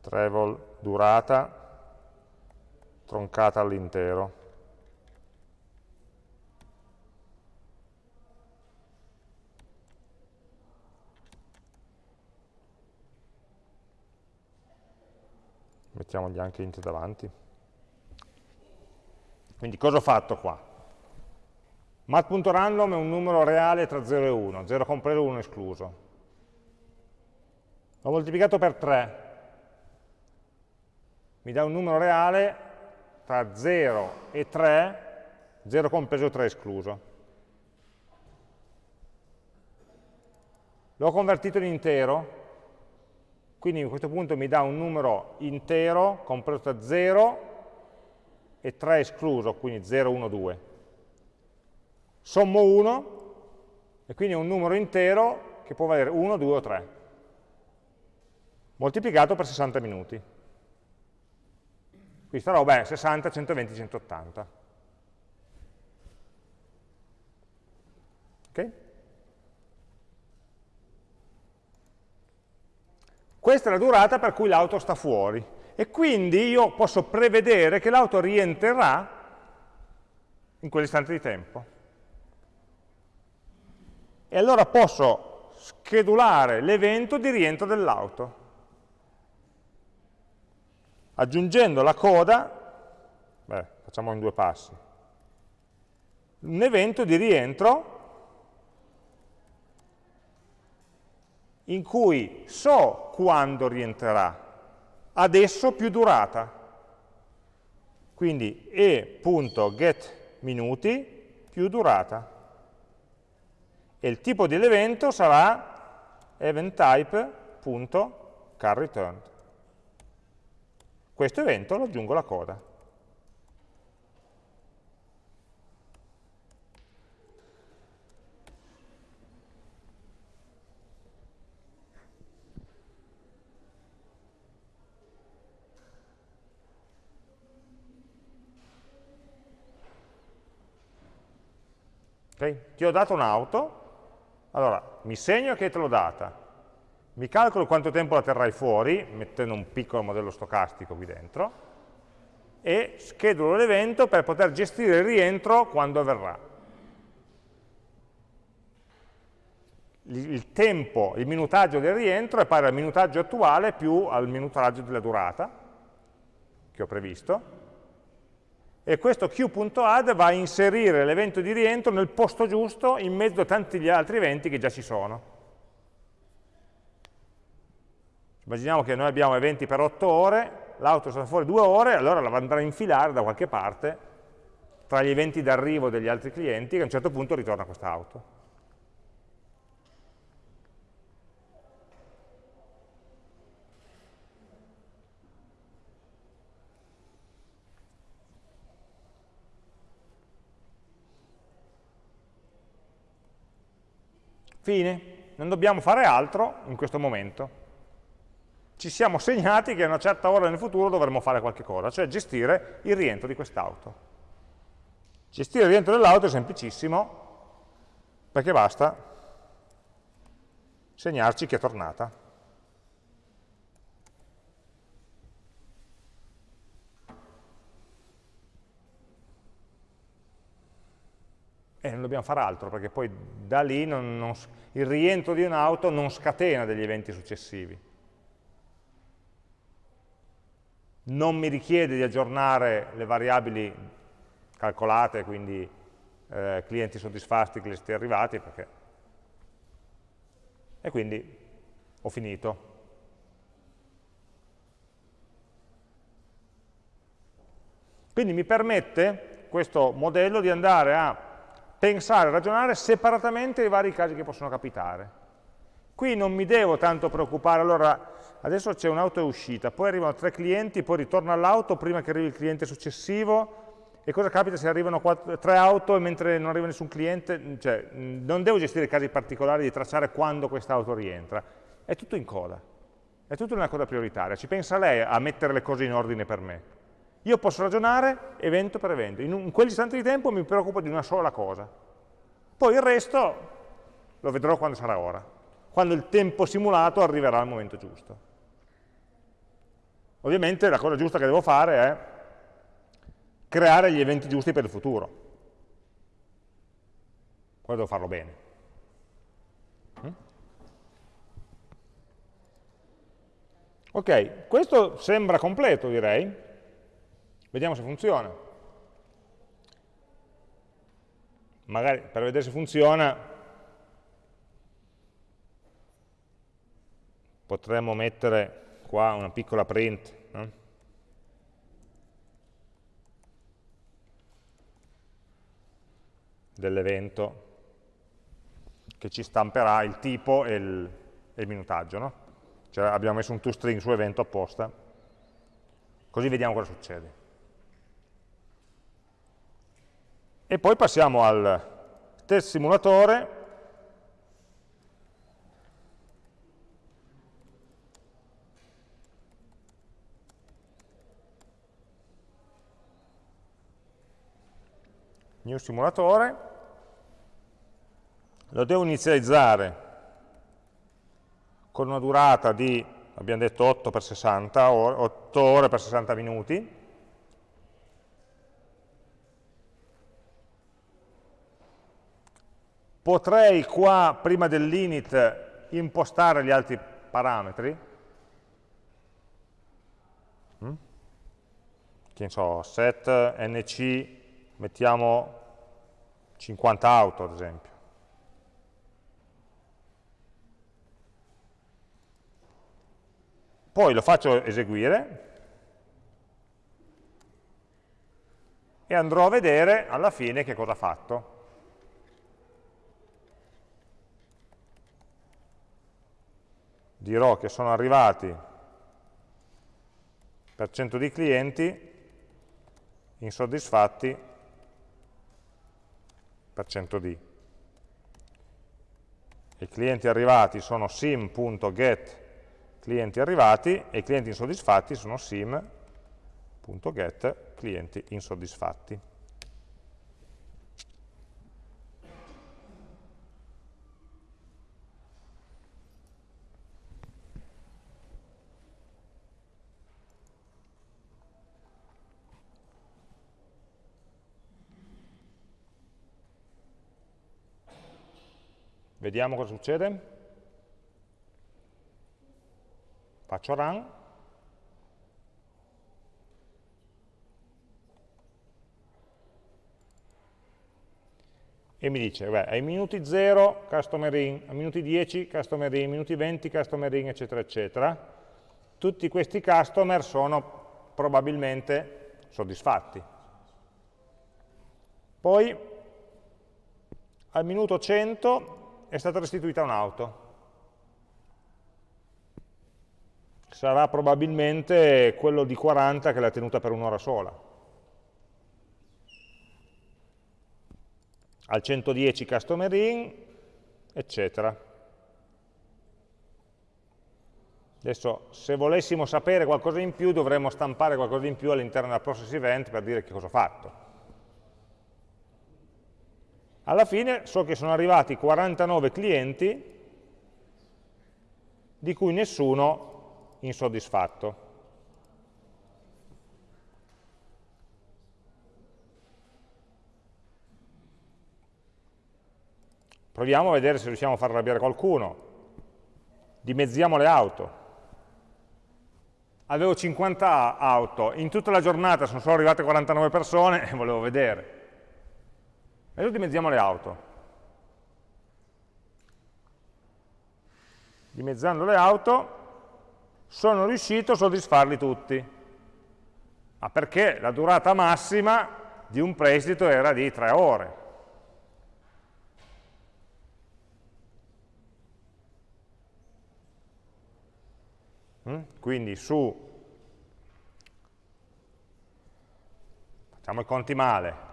A: travel durata troncata all'intero. Mettiamogli anche int davanti. Quindi cosa ho fatto qua? mat.random è un numero reale tra 0 e 1, 0 compreso e 1 escluso. L'ho moltiplicato per 3, mi dà un numero reale tra 0 e 3, 0 compreso e 3 escluso. L'ho convertito in intero, quindi a questo punto mi dà un numero intero compreso tra 0 e 3 escluso, quindi 0, 1, 2 sommo 1 e quindi è un numero intero che può valere 1, 2 o 3, moltiplicato per 60 minuti. Questa roba è 60, 120, 180. Ok? Questa è la durata per cui l'auto sta fuori. E quindi io posso prevedere che l'auto rientrerà in quell'istante di tempo. E allora posso schedulare l'evento di rientro dell'auto. Aggiungendo la coda, beh, facciamo in due passi, un evento di rientro in cui so quando rientrerà, adesso più durata. Quindi e.getMinuti più durata e il tipo dell'evento sarà eventType.carReturned. Questo evento lo aggiungo alla coda. Okay? Ti ho dato un'auto, allora, mi segno che te l'ho data, mi calcolo quanto tempo la terrai fuori, mettendo un piccolo modello stocastico qui dentro, e schedulo l'evento per poter gestire il rientro quando avverrà. Il tempo, il minutaggio del rientro è pari al minutaggio attuale più al minutaggio della durata che ho previsto, e questo q.add va a inserire l'evento di rientro nel posto giusto in mezzo a tanti gli altri eventi che già ci sono. Immaginiamo che noi abbiamo eventi per 8 ore, l'auto sta fuori 2 ore, allora la andrà a infilare da qualche parte tra gli eventi d'arrivo degli altri clienti che a un certo punto ritorna quest'auto. Fine, non dobbiamo fare altro in questo momento. Ci siamo segnati che a una certa ora nel futuro dovremo fare qualche cosa, cioè gestire il rientro di quest'auto. Gestire il rientro dell'auto è semplicissimo, perché basta segnarci che è tornata. E non dobbiamo fare altro, perché poi da lì non, non, il rientro di un'auto non scatena degli eventi successivi. Non mi richiede di aggiornare le variabili calcolate, quindi eh, clienti soddisfatti, clienti arrivati, perché... e quindi ho finito. Quindi mi permette questo modello di andare a pensare, ragionare separatamente i vari casi che possono capitare. Qui non mi devo tanto preoccupare, allora adesso c'è un'auto uscita, poi arrivano tre clienti, poi ritorno all'auto prima che arrivi il cliente successivo, e cosa capita se arrivano quattro, tre auto e mentre non arriva nessun cliente? Cioè, non devo gestire casi particolari di tracciare quando questa auto rientra, è tutto in coda, è tutto una coda prioritaria, ci pensa lei a mettere le cose in ordine per me. Io posso ragionare evento per evento, in, un, in quell'istante di tempo mi preoccupo di una sola cosa. Poi il resto lo vedrò quando sarà ora, quando il tempo simulato arriverà al momento giusto. Ovviamente la cosa giusta che devo fare è creare gli eventi giusti per il futuro. Poi devo farlo bene. Ok, questo sembra completo direi. Vediamo se funziona. Magari per vedere se funziona potremmo mettere qua una piccola print. No? dell'evento che ci stamperà il tipo e il, e il minutaggio. No? Cioè abbiamo messo un toString su evento apposta, così vediamo cosa succede. E poi passiamo al test simulatore, new simulatore, lo devo inizializzare con una durata di, abbiamo detto 8 per 60, 8 ore per 60 minuti, Potrei qua, prima dell'init, impostare gli altri parametri. Mm? Che ne so, set nc, mettiamo 50 auto ad esempio. Poi lo faccio eseguire e andrò a vedere alla fine che cosa ha fatto. Dirò che sono arrivati per 100 di clienti insoddisfatti per 100 di. I clienti arrivati sono sim.get clienti arrivati e i clienti insoddisfatti sono sim.get clienti insoddisfatti. Vediamo cosa succede. Faccio run. e mi dice, beh, ai minuti 0 customer in, ai minuti 10 customer in, ai minuti 20 customer in, eccetera, eccetera. Tutti questi customer sono probabilmente soddisfatti. Poi al minuto 100 è stata restituita un'auto. Sarà probabilmente quello di 40 che l'ha tenuta per un'ora sola. al 110 customer in, eccetera. Adesso, se volessimo sapere qualcosa in più, dovremmo stampare qualcosa in più all'interno della process event per dire che cosa ho fatto. Alla fine so che sono arrivati 49 clienti, di cui nessuno insoddisfatto. Proviamo a vedere se riusciamo a far arrabbiare qualcuno. Dimezziamo le auto. Avevo 50 auto, in tutta la giornata sono solo arrivate 49 persone e [laughs] volevo vedere. Adesso dimezziamo le auto. Dimezzando le auto sono riuscito a soddisfarli tutti. Ma perché la durata massima di un prestito era di 3 ore. Mm? Quindi su, facciamo i conti male,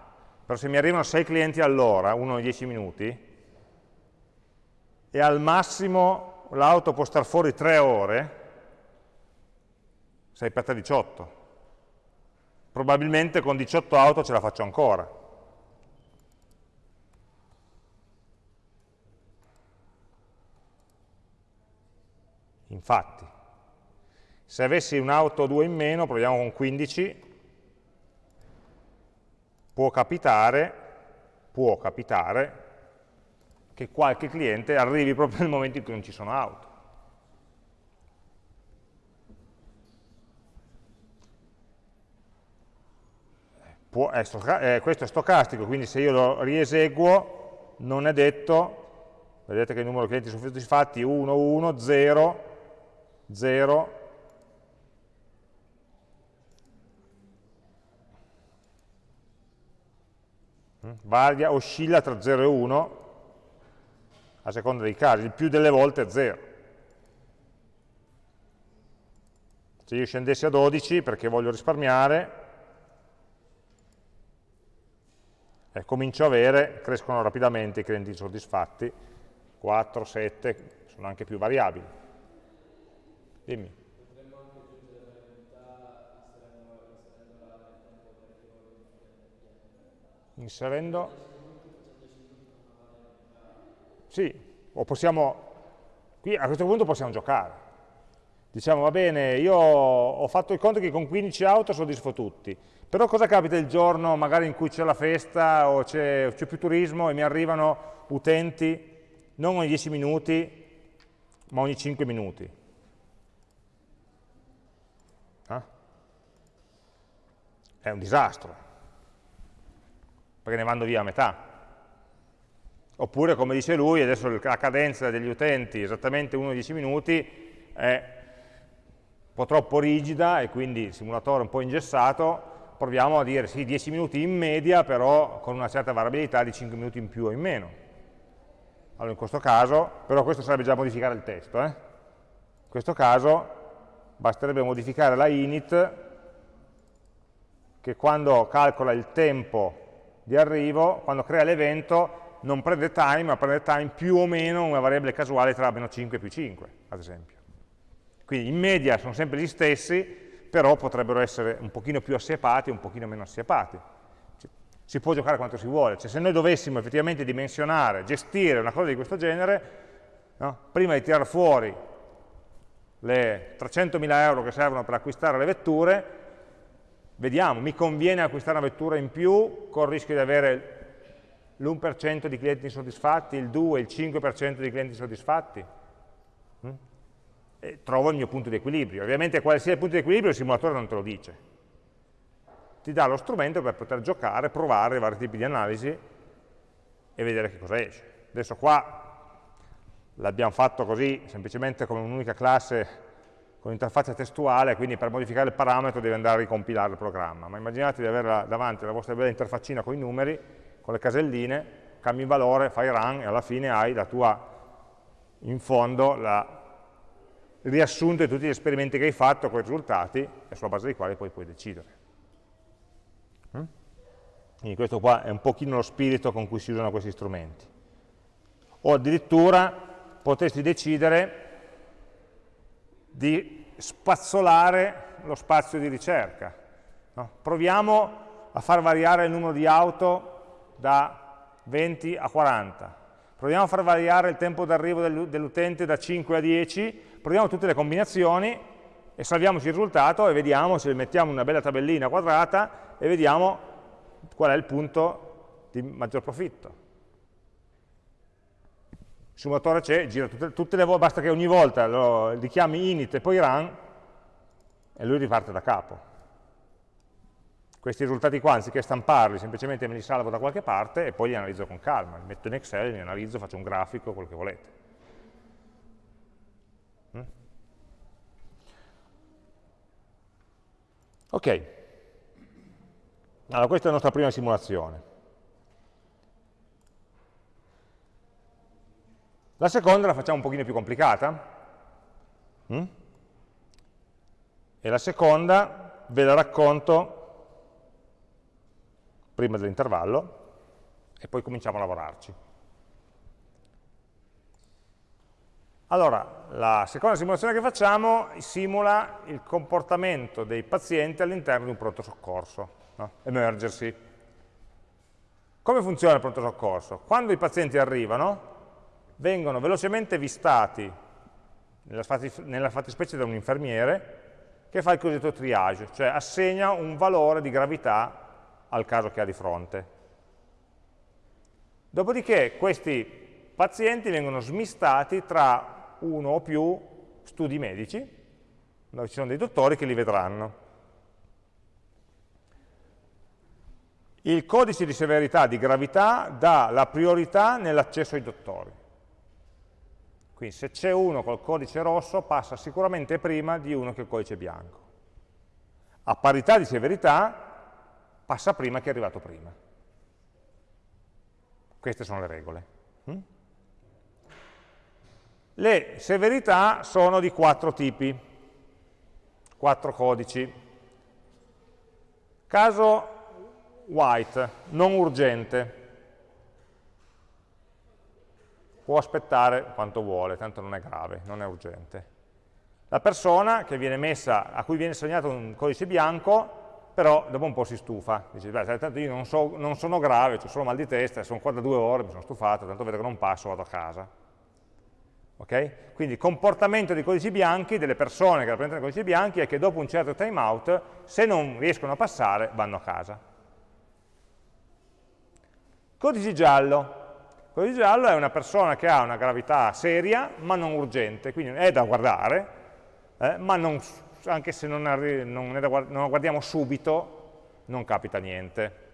A: però se mi arrivano 6 clienti all'ora, uno ogni 10 minuti, e al massimo l'auto può star fuori 3 ore, 6 per 3 18. Probabilmente con 18 auto ce la faccio ancora. Infatti, se avessi un'auto o due in meno, proviamo con 15, può capitare, può capitare che qualche cliente arrivi proprio nel momento in cui non ci sono auto. Può, è eh, questo è stocastico, quindi se io lo rieseguo non è detto, vedete che il numero di clienti soddisfatti 1, 1, 0, 0, varia, oscilla tra 0 e 1 a seconda dei casi, il più delle volte è 0. Se io scendessi a 12 perché voglio risparmiare, eh, comincio a avere, crescono rapidamente i clienti insoddisfatti, 4, 7, sono anche più variabili. Dimmi. Inserendo. Sì, o possiamo qui a questo punto possiamo giocare. Diciamo va bene, io ho fatto il conto che con 15 auto soddisfo tutti però cosa capita il giorno magari in cui c'è la festa o c'è più turismo e mi arrivano utenti non ogni 10 minuti ma ogni 5 minuti? Eh? è un disastro perché ne vanno via a metà. Oppure, come dice lui, adesso la cadenza degli utenti esattamente 1-10 minuti è un po' troppo rigida e quindi il simulatore è un po' ingessato, proviamo a dire sì, 10 minuti in media, però con una certa variabilità di 5 minuti in più o in meno. Allora in questo caso, però questo sarebbe già modificare il testo, eh? in questo caso basterebbe modificare la init che quando calcola il tempo di arrivo, quando crea l'evento, non prende time, ma prende time più o meno una variabile casuale tra meno 5 e più 5, ad esempio. Quindi in media sono sempre gli stessi, però potrebbero essere un pochino più assiepati e un pochino meno assiepati. Si può giocare quanto si vuole, cioè se noi dovessimo effettivamente dimensionare, gestire una cosa di questo genere, no? prima di tirare fuori le 300.000 euro che servono per acquistare le vetture, vediamo, mi conviene acquistare una vettura in più con il rischio di avere l'1% di clienti insoddisfatti, il 2, il 5% di clienti insoddisfatti? Mm? E trovo il mio punto di equilibrio. Ovviamente quale sia il punto di equilibrio il simulatore non te lo dice. Ti dà lo strumento per poter giocare, provare vari tipi di analisi e vedere che cosa esce. Adesso qua l'abbiamo fatto così, semplicemente come un'unica classe con interfaccia testuale, quindi per modificare il parametro devi andare a ricompilare il programma. Ma immaginate di avere davanti la vostra bella interfaccina con i numeri, con le caselline, cambi il valore, fai run e alla fine hai la tua, in fondo, la, riassunto di tutti gli esperimenti che hai fatto con i risultati e sulla base dei quali poi puoi decidere. Mm? Quindi questo qua è un pochino lo spirito con cui si usano questi strumenti. O addirittura potresti decidere di spazzolare lo spazio di ricerca. No? Proviamo a far variare il numero di auto da 20 a 40. Proviamo a far variare il tempo d'arrivo dell'utente da 5 a 10, proviamo tutte le combinazioni e salviamoci il risultato e vediamo se mettiamo una bella tabellina quadrata e vediamo qual è il punto di maggior profitto il simulatore c'è, gira tutte, tutte, le volte, basta che ogni volta lo, li chiami init e poi run e lui riparte da capo. Questi risultati qua, anziché stamparli, semplicemente me li salvo da qualche parte e poi li analizzo con calma, li metto in Excel, li analizzo, faccio un grafico, quello che volete. Mm? Ok, allora questa è la nostra prima simulazione. La seconda la facciamo un pochino più complicata. Mm? E la seconda ve la racconto prima dell'intervallo e poi cominciamo a lavorarci. Allora, la seconda simulazione che facciamo simula il comportamento dei pazienti all'interno di un pronto soccorso, no? emergency. Come funziona il pronto soccorso? Quando i pazienti arrivano, vengono velocemente vistati, nella fattispecie da un infermiere, che fa il cosiddetto triage, cioè assegna un valore di gravità al caso che ha di fronte. Dopodiché questi pazienti vengono smistati tra uno o più studi medici, dove ci sono dei dottori che li vedranno. Il codice di severità di gravità dà la priorità nell'accesso ai dottori. Quindi se c'è uno col codice rosso passa sicuramente prima di uno che ha il codice bianco. A parità di severità passa prima che è arrivato prima. Queste sono le regole. Mm? Le severità sono di quattro tipi, quattro codici. Caso white, non urgente, può aspettare quanto vuole, tanto non è grave, non è urgente. La persona messa, a cui viene assegnato un codice bianco, però dopo un po' si stufa, dice, beh, tanto io non, so, non sono grave, ho solo mal di testa, sono qua da due ore, mi sono stufato, tanto vedo che non passo, vado a casa. Okay? Quindi il comportamento dei codici bianchi, delle persone che rappresentano i codici bianchi, è che dopo un certo timeout, se non riescono a passare, vanno a casa. Codice giallo, quello di giallo è una persona che ha una gravità seria, ma non urgente, quindi è da guardare, eh, ma non, anche se non, non, da, non la guardiamo subito, non capita niente.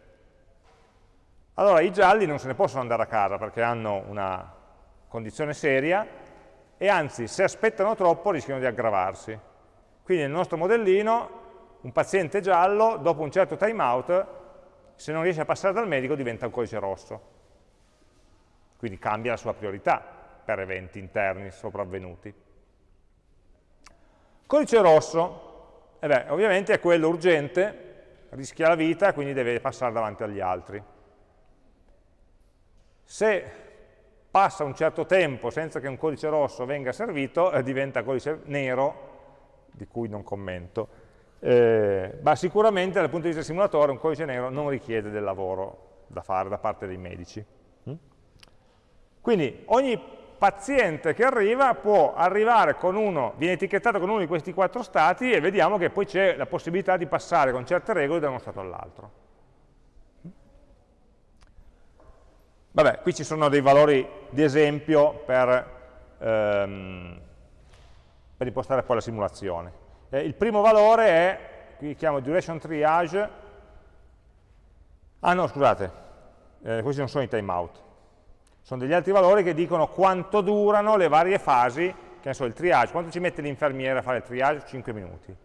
A: Allora i gialli non se ne possono andare a casa perché hanno una condizione seria e anzi se aspettano troppo rischiano di aggravarsi. Quindi nel nostro modellino un paziente giallo dopo un certo timeout se non riesce a passare dal medico diventa un codice rosso quindi cambia la sua priorità per eventi interni sopravvenuti. Codice rosso, eh beh, ovviamente è quello urgente, rischia la vita, quindi deve passare davanti agli altri. Se passa un certo tempo senza che un codice rosso venga servito, eh, diventa codice nero, di cui non commento, eh, ma sicuramente dal punto di vista simulatore un codice nero non richiede del lavoro da fare da parte dei medici. Quindi ogni paziente che arriva può arrivare con uno, viene etichettato con uno di questi quattro stati e vediamo che poi c'è la possibilità di passare con certe regole da uno stato all'altro. Vabbè, qui ci sono dei valori di esempio per, ehm, per impostare poi la simulazione. Eh, il primo valore è, qui chiamo duration triage, ah no scusate, eh, questi non sono i timeout, sono degli altri valori che dicono quanto durano le varie fasi, che ne so, il triage, quanto ci mette l'infermiere a fare il triage? 5 minuti.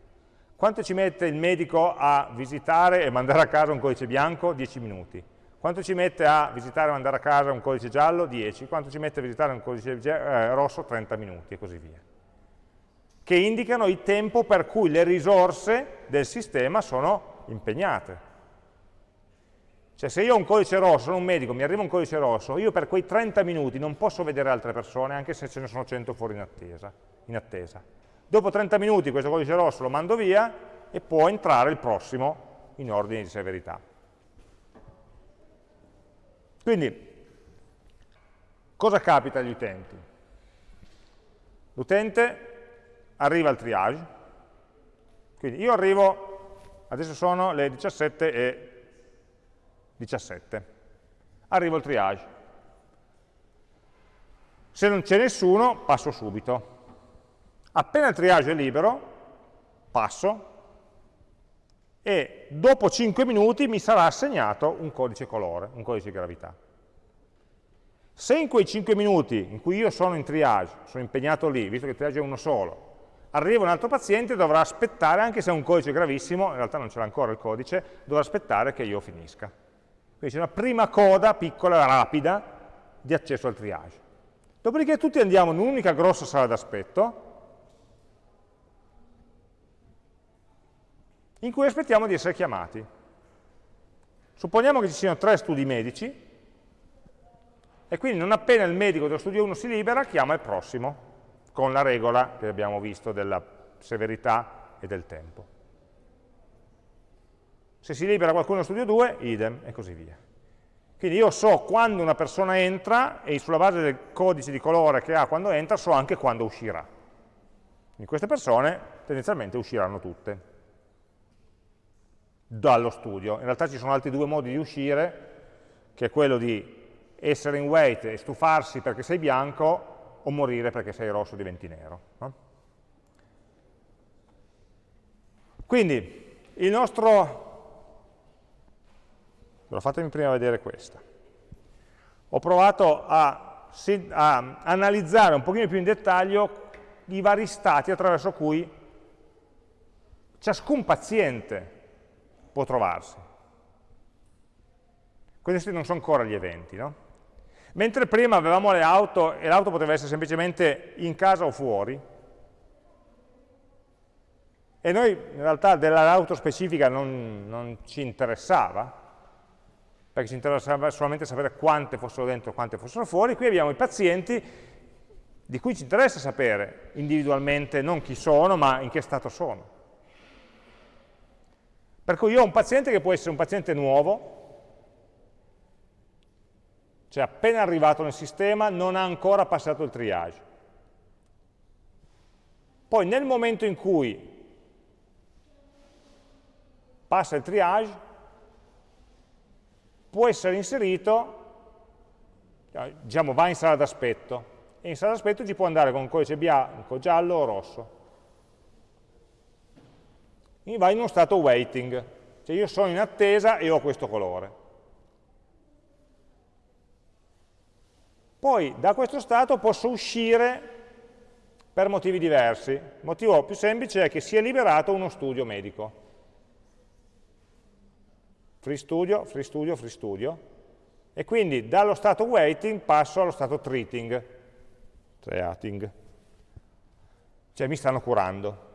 A: Quanto ci mette il medico a visitare e mandare a casa un codice bianco? 10 minuti. Quanto ci mette a visitare e mandare a casa un codice giallo? 10. Quanto ci mette a visitare un codice eh, rosso? 30 minuti e così via. Che indicano il tempo per cui le risorse del sistema sono impegnate. Cioè se io ho un codice rosso, sono un medico, mi arriva un codice rosso, io per quei 30 minuti non posso vedere altre persone, anche se ce ne sono 100 fuori in attesa. In attesa. Dopo 30 minuti questo codice rosso lo mando via e può entrare il prossimo in ordine di severità. Quindi, cosa capita agli utenti? L'utente arriva al triage, quindi io arrivo, adesso sono le 17 e 17, arrivo al triage. Se non c'è nessuno, passo subito. Appena il triage è libero, passo, e dopo 5 minuti mi sarà assegnato un codice colore, un codice gravità. Se in quei 5 minuti in cui io sono in triage, sono impegnato lì, visto che il triage è uno solo, arriva un altro paziente, dovrà aspettare, anche se è un codice gravissimo, in realtà non l'ha ancora il codice, dovrà aspettare che io finisca. Quindi c'è una prima coda piccola, rapida, di accesso al triage. Dopodiché tutti andiamo in un'unica grossa sala d'aspetto, in cui aspettiamo di essere chiamati. Supponiamo che ci siano tre studi medici, e quindi non appena il medico dello studio 1 si libera, chiama il prossimo, con la regola che abbiamo visto della severità e del tempo. Se si libera qualcuno studio 2, idem, e così via. Quindi io so quando una persona entra e sulla base del codice di colore che ha quando entra so anche quando uscirà. Quindi queste persone tendenzialmente usciranno tutte dallo studio. In realtà ci sono altri due modi di uscire, che è quello di essere in wait e stufarsi perché sei bianco o morire perché sei rosso e diventi nero. No? Quindi il nostro... Però fatemi prima vedere questa. Ho provato a, a analizzare un pochino più in dettaglio i vari stati attraverso cui ciascun paziente può trovarsi. Questi non sono ancora gli eventi, no? Mentre prima avevamo le auto e l'auto poteva essere semplicemente in casa o fuori, e noi in realtà dell'auto specifica non, non, ci interessava, perché ci interessava solamente sapere quante fossero dentro e quante fossero fuori, qui abbiamo i pazienti di cui ci interessa sapere individualmente non chi sono, ma in che stato sono. Per cui io ho un paziente che può essere un paziente nuovo, cioè appena arrivato nel sistema non ha ancora passato il triage. Poi nel momento in cui passa il triage, può essere inserito, diciamo va in sala d'aspetto, e in sala d'aspetto ci può andare con un codice bianco, giallo o rosso mi va in uno stato waiting, cioè io sono in attesa e ho questo colore. Poi da questo stato posso uscire per motivi diversi. Il motivo più semplice è che si è liberato uno studio medico. Free studio, free studio, free studio. E quindi dallo stato waiting passo allo stato treating, treating. Cioè mi stanno curando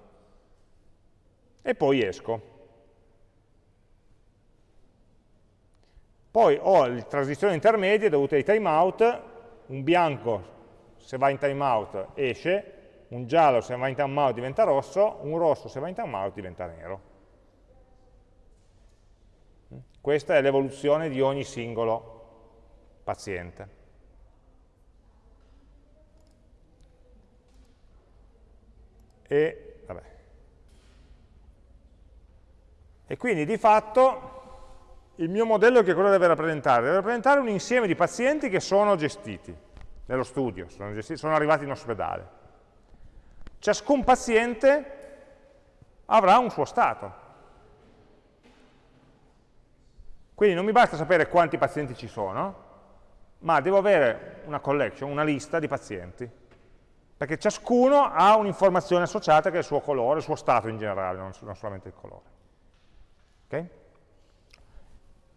A: e poi esco. Poi ho le transizioni intermedie dovute ai timeout, un bianco se va in timeout esce, un giallo se va in timeout diventa rosso, un rosso se va in timeout diventa nero. Questa è l'evoluzione di ogni singolo paziente. E e quindi di fatto il mio modello che cosa deve rappresentare? Deve rappresentare un insieme di pazienti che sono gestiti nello studio, sono, gestiti, sono arrivati in ospedale. Ciascun paziente avrà un suo stato. Quindi non mi basta sapere quanti pazienti ci sono, ma devo avere una collection, una lista di pazienti, perché ciascuno ha un'informazione associata che è il suo colore, il suo stato in generale, non solamente il colore. Okay?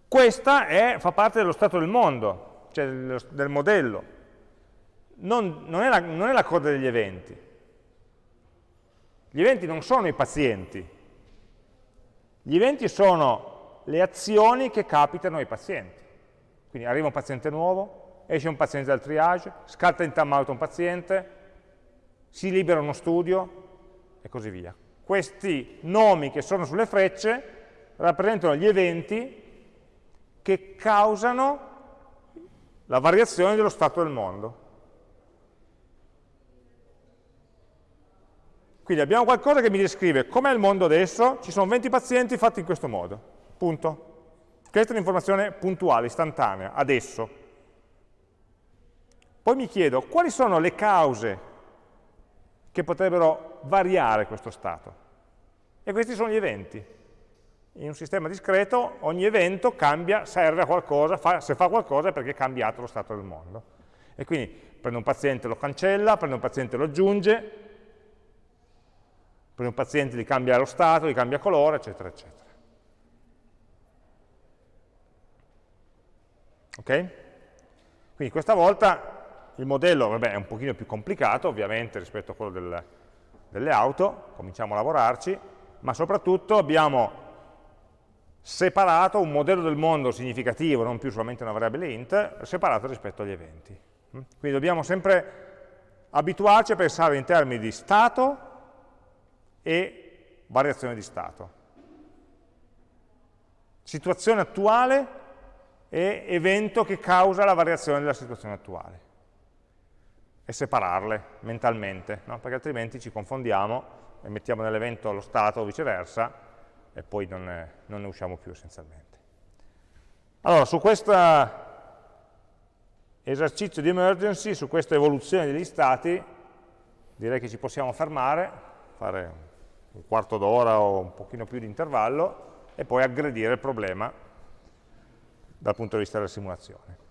A: Questa è, fa parte dello stato del mondo, cioè del, del modello. Non, non, è la, non è la coda degli eventi. Gli eventi non sono i pazienti. Gli eventi sono le azioni che capitano ai pazienti. Quindi arriva un paziente nuovo, esce un paziente dal triage, scatta in timeout un paziente, si libera uno studio e così via. Questi nomi che sono sulle frecce rappresentano gli eventi che causano la variazione dello stato del mondo. Quindi abbiamo qualcosa che mi descrive com'è il mondo adesso, ci sono 20 pazienti fatti in questo modo, punto. Questa è un'informazione puntuale, istantanea, adesso. Poi mi chiedo quali sono le cause che potrebbero variare questo stato. E questi sono gli eventi in un sistema discreto ogni evento cambia, serve a qualcosa, fa, se fa qualcosa è perché è cambiato lo stato del mondo. E quindi prende un paziente, lo cancella, prende un paziente, lo aggiunge, prende un paziente, gli cambia lo stato, gli cambia colore, eccetera, eccetera. Ok? Quindi questa volta il modello vabbè, è un pochino più complicato, ovviamente, rispetto a quello del, delle auto, cominciamo a lavorarci, ma soprattutto abbiamo separato un modello del mondo significativo, non più solamente una variabile int, separato rispetto agli eventi. Mm? Quindi dobbiamo sempre abituarci a pensare in termini di stato e variazione di stato. Situazione attuale e evento che causa la variazione della situazione attuale. E separarle mentalmente, no? perché altrimenti ci confondiamo e mettiamo nell'evento lo stato o viceversa e poi non ne, non ne usciamo più essenzialmente. Allora, su questo esercizio di emergency, su questa evoluzione degli stati, direi che ci possiamo fermare, fare un quarto d'ora o un pochino più di intervallo e poi aggredire il problema dal punto di vista della simulazione.